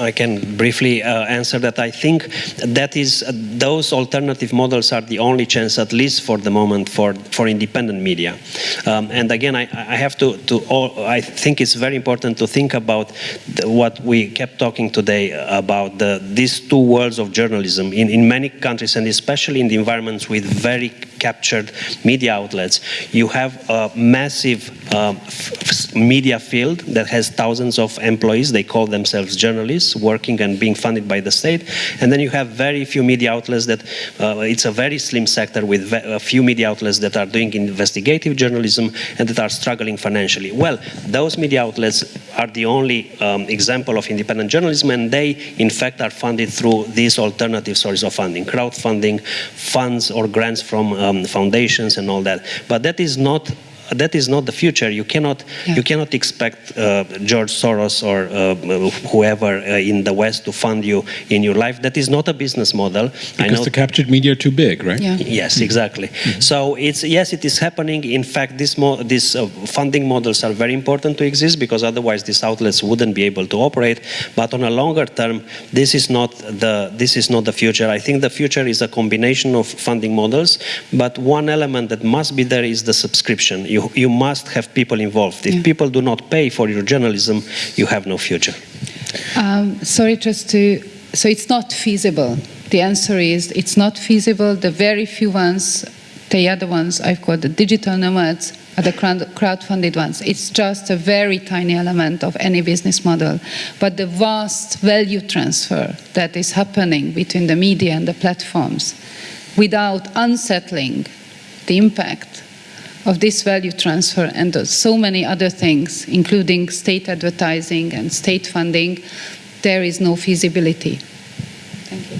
I can briefly uh, answer that. I think that is uh, those alternative models are the only chance, at least for the moment, for for independent media. Um, and again, I, I have to to all, I think it's very important to think about the, what we kept talking today about the, these two worlds of journalism in in many countries, and especially in the environments with very captured media outlets. You have a massive uh, media field that has thousands of employees. They call themselves journalists working and being funded by the state. And then you have very few media outlets that uh, it's a very slim sector with a few media outlets that are doing investigative journalism and that are struggling financially. Well, those media outlets are the only um, example of independent journalism, and they, in fact, are funded through these alternative sources of funding, crowdfunding, funds or grants from um, foundations and all that. But that is not that is not the future. You cannot yeah. you cannot expect uh, George Soros or uh, whoever uh, in the West to fund you in your life. That is not a business model. Because I know the captured media are too big, right? Yeah. Yes, exactly. Mm -hmm. So it's yes, it is happening. In fact, this mo these uh, funding models are very important to exist because otherwise these outlets wouldn't be able to operate. But on a longer term, this is not the this is not the future. I think the future is a combination of funding models, but one element that must be there is the subscription. You you, you must have people involved. If yeah. people do not pay for your journalism, you have no future. Um, sorry, just to, so it's not feasible. The answer is it's not feasible. The very few ones, the other ones I've called the digital nomads, are the crowd-funded ones. It's just a very tiny element of any business model. But the vast value transfer that is happening between the media and the platforms without unsettling the impact of this value transfer and so many other things, including state advertising and state funding, there is no feasibility. Thank you.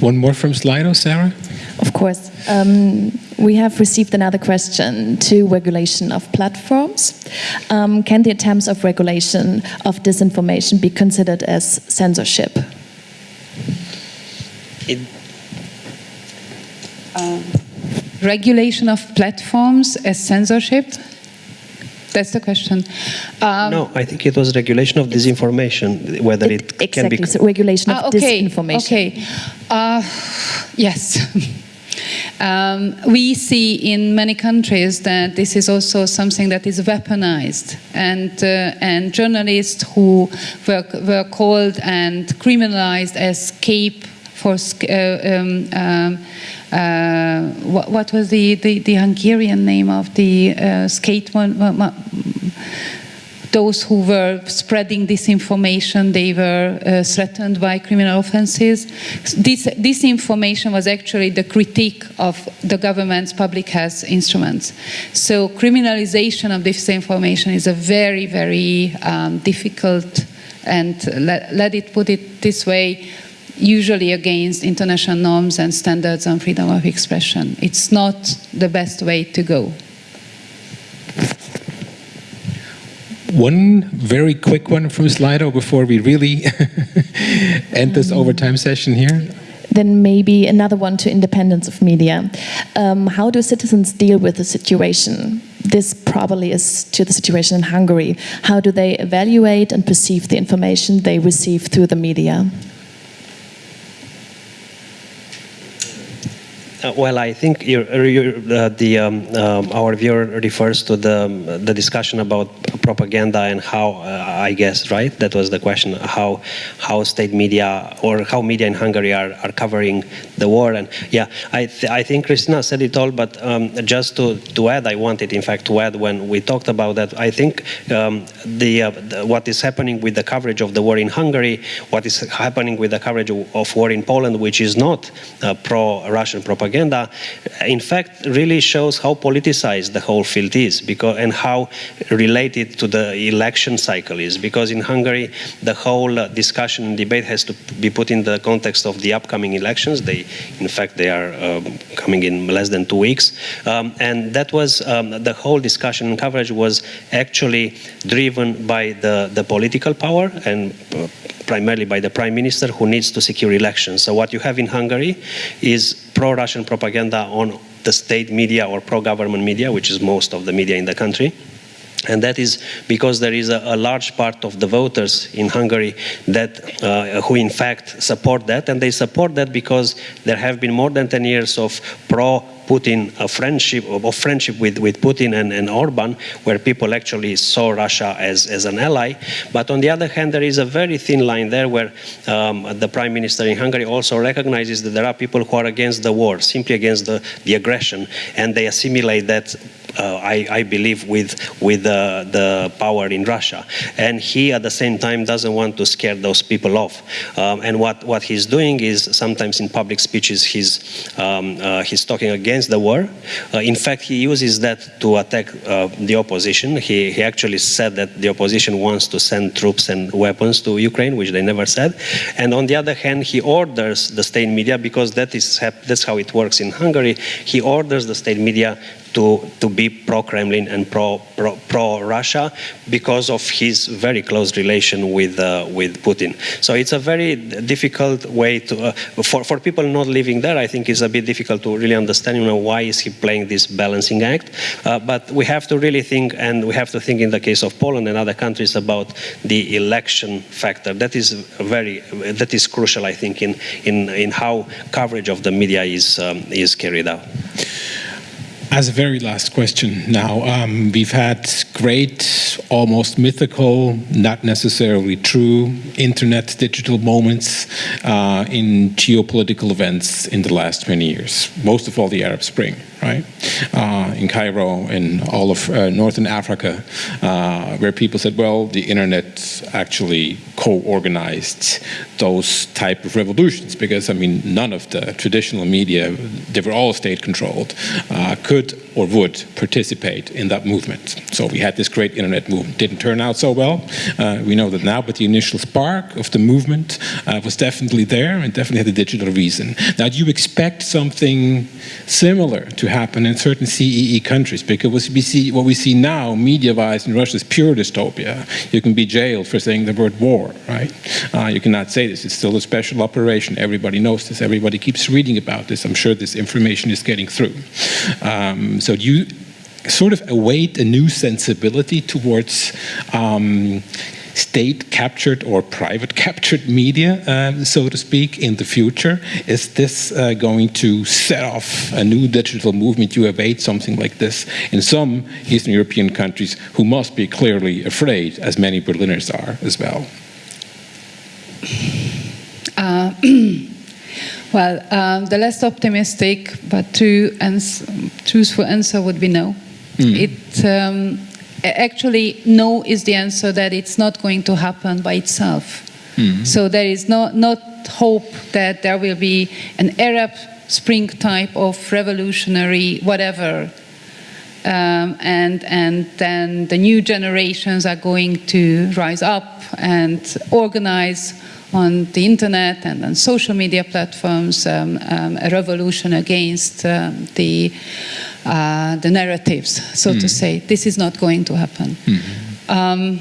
One more from Slido, Sarah? Of course. Um, we have received another question to regulation of platforms. Um, can the attempts of regulation of disinformation be considered as censorship? It, um, regulation of platforms as censorship? That's the question. Um, no, I think it was regulation of disinformation, whether it, it exactly, can be... So regulation of ah, okay, disinformation. Okay, uh, yes. Um, we see in many countries that this is also something that is weaponized, and uh, and journalists who were were called and criminalized as scape for uh, um, um, uh, what, what, was the, the, the, Hungarian name of the uh, skate one? Those who were spreading disinformation, they were uh, threatened by criminal offenses. This, this information was actually the critique of the government's public health instruments. So criminalization of this information is a very, very um, difficult, and let, let it put it this way, usually against international norms and standards on freedom of expression. It's not the best way to go. One very quick one from Slido before we really end this overtime session here. Then maybe another one to independence of media. Um, how do citizens deal with the situation? This probably is to the situation in Hungary. How do they evaluate and perceive the information they receive through the media? Uh, well, I think you're, you're, uh, the um, um, our viewer refers to the um, the discussion about propaganda and how uh, I guess right? That was the question how how state media or how media in Hungary are, are covering the war. And yeah I th I think Krisztina said it all but um, just to to add I wanted in fact to add when we talked about that I think um, the, uh, the, what is happening with the coverage of the war in Hungary what is happening with the coverage of, of war in Poland which is not uh, pro-Russian propaganda propaganda, in fact, really shows how politicized the whole field is because, and how related to the election cycle is. Because in Hungary, the whole uh, discussion and debate has to be put in the context of the upcoming elections. They, in fact, they are um, coming in less than two weeks. Um, and that was, um, the whole discussion and coverage was actually driven by the, the political power and uh, primarily by the prime minister who needs to secure elections. So what you have in Hungary is pro-Russian propaganda on the state media or pro-government media, which is most of the media in the country. And that is because there is a, a, large part of the voters in Hungary that, uh, who in fact support that, and they support that because there have been more than 10 years of pro Putin a friendship of friendship with, with Putin and, and Orban, where people actually saw Russia as, as an ally. But on the other hand, there is a very thin line there where um, the prime minister in Hungary also recognizes that there are people who are against the war, simply against the, the aggression, and they assimilate that I, I, believe, with, with uh, the power in Russia. And he, at the same time, doesn't want to scare those people off. Um, and what, what he's doing is sometimes in public speeches, he's, um, uh, he's talking against the war. Uh, in fact, he uses that to attack uh, the opposition. He, he actually said that the opposition wants to send troops and weapons to Ukraine, which they never said. And on the other hand, he orders the state media, because that is, that's how it works in Hungary, he orders the state media to, to be pro-Kremlin and pro-Russia pro, because of his very close relation with, uh, with Putin. So it's a very difficult way to, uh, for, for people not living there, I think it's a bit difficult to really understand, you know, why is he playing this balancing act. Uh, but we have to really think, and we have to think in the case of Poland and other countries about the election factor. That is very, that is crucial, I think, in, in, in how coverage of the media is, um, is carried out. As a very last question now, um, we've had great, almost mythical, not necessarily true internet digital moments uh, in geopolitical events in the last 20 years, most of all the Arab Spring right? Uh, in Cairo, in all of uh, Northern Africa, uh, where people said, well, the internet actually co-organized those type of revolutions because, I mean, none of the traditional media, they were all state-controlled, uh, could or would participate in that movement. So we had this great internet movement. Didn't turn out so well, uh, we know that now, but the initial spark of the movement uh, was definitely there and definitely had a digital reason. Now, do you expect something similar to happen in certain CEE countries because what we see, what we see now, media-wise in Russia is pure dystopia. You can be jailed for saying the word war, right? Uh, you cannot say this. It's still a special operation. Everybody knows this. Everybody keeps reading about this. I'm sure this information is getting through. Um, so you sort of await a new sensibility towards um, state-captured or private-captured media, uh, so to speak, in the future? Is this uh, going to set off a new digital movement? You await something like this in some Eastern European countries who must be clearly afraid, as many Berliners are as well. Uh, well, um, the less optimistic but true ans truthful answer would be no. Mm. It um, actually, no is the answer that it's not going to happen by itself. Mm. So there is no, not hope that there will be an Arab Spring type of revolutionary whatever. Um, and, and then the new generations are going to rise up and organize on the internet and on social media platforms um, um, a revolution against um, the uh, the narratives, so mm. to say. This is not going to happen. Mm -hmm.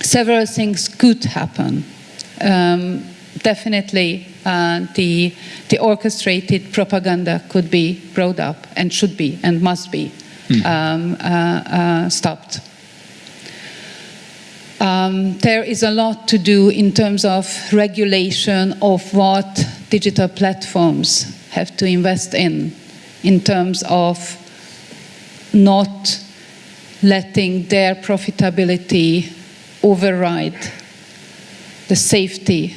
several things could happen. Um, definitely, uh, the, the orchestrated propaganda could be brought up and should be and must be mm. uh, stopped. Um, there is a lot to do in terms of regulation of what digital platforms have to invest in, in terms of not letting their profitability override the safety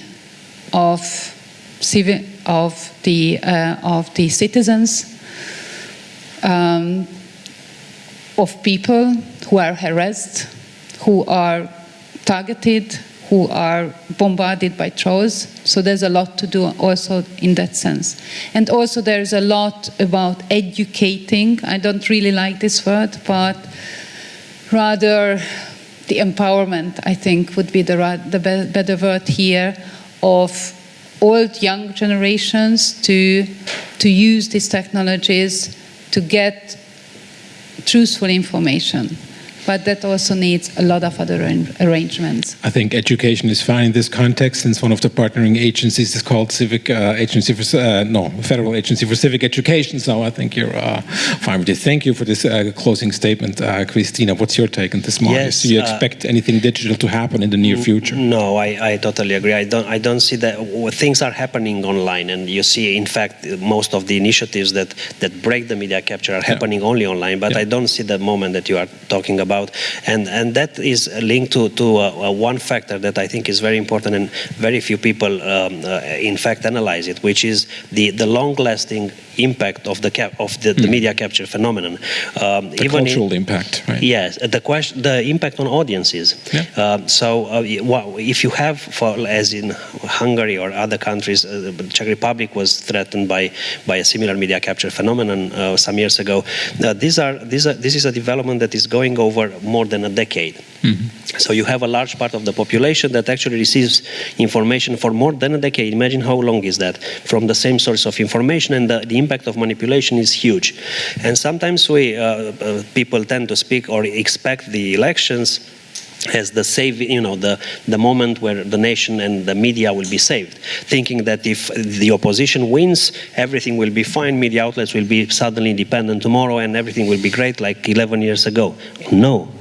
of, of, the, uh, of the citizens, um, of people who are harassed, who are targeted, who are bombarded by trolls. So there's a lot to do also in that sense. And also there's a lot about educating. I don't really like this word, but rather the empowerment, I think, would be the, the better word here, of old young generations to, to use these technologies to get truthful information but that also needs a lot of other arrangements. I think education is fine in this context since one of the partnering agencies is called Civic uh, Agency for, uh, no, Federal Agency for Civic Education, so I think you're uh, fine with it. Thank you for this uh, closing statement, uh, Krisztina. What's your take on this, Marius? Yes, Do you uh, expect anything digital to happen in the near future? No, I, I totally agree. I don't, I don't see that things are happening online and you see, in fact, most of the initiatives that, that break the media capture are happening yeah. only online, but yeah. I don't see the moment that you are talking about about. And, and that is linked to, to uh, uh, one factor that I think is very important and very few people, um, uh, in fact, analyze it, which is the, the long-lasting impact of the cap of the, mm. the, hmm. media capture phenomenon. Um, the cultural in, impact, right? Yes, the question, the impact on audiences. Yeah. Um, so, uh, if you have, for as in Hungary or other countries, uh, the Czech Republic was threatened by by a similar media capture phenomenon uh, some years ago. these are these are this is a development that is going over more than a decade. Mm-hmm. So you have a large part of the population that actually receives information for more than a decade. Imagine how long is that from the same source of information, and the, the impact of manipulation is huge. And sometimes we uh, uh, people tend to speak or expect the elections as the save, you know, the, the moment where the nation and the media will be saved, thinking that if the opposition wins, everything will be fine, media outlets will be suddenly independent tomorrow and everything will be great like 11 years ago. No.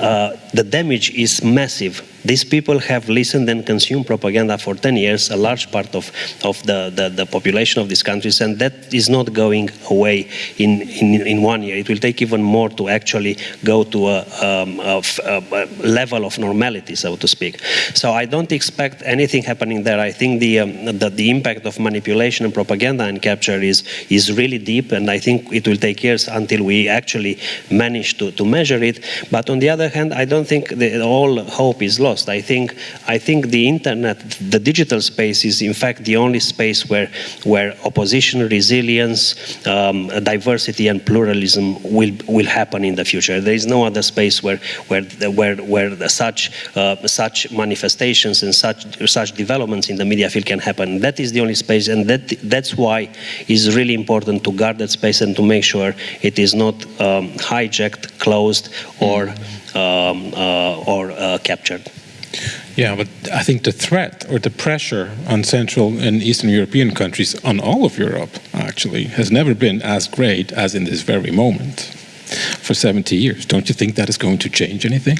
Uh, the damage is massive these people have listened and consumed propaganda for 10 years, a large part of, of the, the, the population of these countries, and that is not going away in, in, in one year. It will take even more to actually go to a, um, a, a level of normality, so to speak. So I don't expect anything happening there. I think the, um, the, the impact of manipulation and propaganda and capture is, is really deep, and I think it will take years until we actually manage to, to measure it. But on the other hand, I don't think the, all hope is lost lost. I think I think the internet, the digital space, is in fact the only space where where opposition, resilience, um, diversity, and pluralism will will happen in the future. There is no other space where where where where such uh, such manifestations and such such developments in the media field can happen. That is the only space, and that that's why it's really important to guard that space and to make sure it is not um, hijacked, closed, or um, uh, or uh, captured. Yeah, but I think the threat or the pressure on Central and Eastern European countries, on all of Europe actually, has never been as great as in this very moment for 70 years. Don't you think that is going to change anything?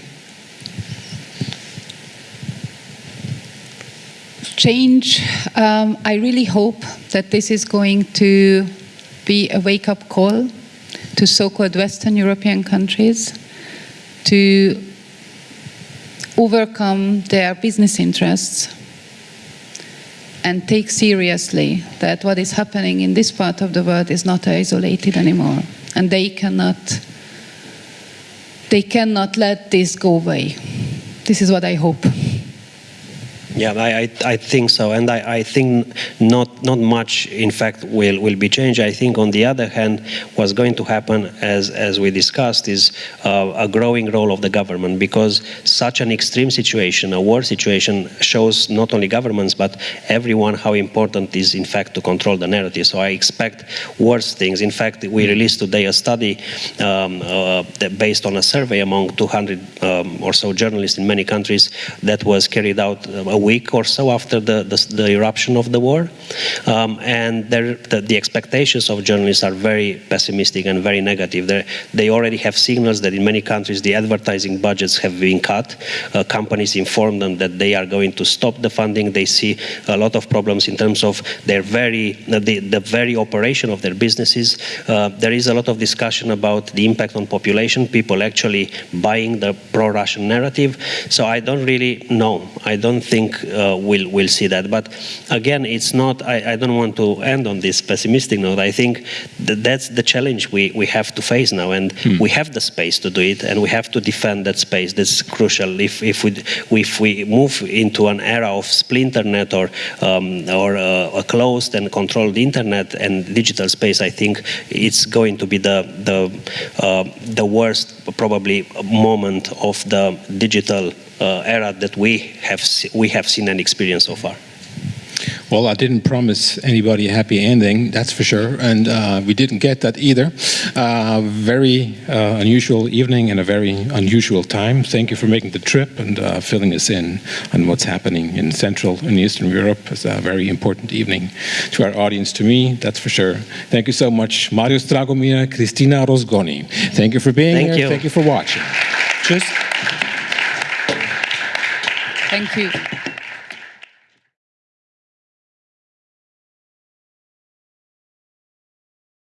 Change, um, I really hope that this is going to be a wake up call to so called Western European countries to overcome their business interests and take seriously that what is happening in this part of the world is not isolated anymore. And they cannot they cannot let this go away. This is what i hope yeah, I, I think so, and I, I think not not much, in fact, will will be changed. I think, on the other hand, what's going to happen, as as we discussed, is uh, a growing role of the government because such an extreme situation, a war situation, shows not only governments but everyone how important it is, in fact, to control the narrative. So I expect worse things. In fact, we released today a study um, uh, based on a survey among 200 um, or so journalists in many countries that was carried out. Uh, week or so after the, the, the eruption of the war. Um, and the, the, expectations of journalists are very pessimistic and very negative. They're, they already have signals that in many countries the advertising budgets have been cut. Uh, companies inform them that they are going to stop the funding. They see a lot of problems in terms of their very the, the very operation of their businesses. Uh, there is a lot of discussion about the impact on population. People actually buying the pro-Russian narrative. So I don't really know. I don't think uh, we'll we'll see that. But again, it's not. I, I, don't want to end on this pessimistic note. I think that that's the challenge we, we have to face now, and hmm. we have the space to do it, and we have to defend that space. That's crucial. If if we if we move into an era of splinternet or um, or uh, a closed and controlled internet and digital space, I think it's going to be the the uh, the worst probably moment of the digital era that we have we have seen and experienced so far. Well, I didn't promise anybody a happy ending, that's for sure, and uh, we didn't get that either. Uh, very uh, unusual evening and a very unusual time. Thank you for making the trip and uh, filling us in on what's happening in Central and Eastern Europe. It's a very important evening to our audience, to me, that's for sure. Thank you so much, Marius Dragomir, Krisztina Rozgonyi. Thank you for being Thank here. You. Thank you for watching. Just. Thank you.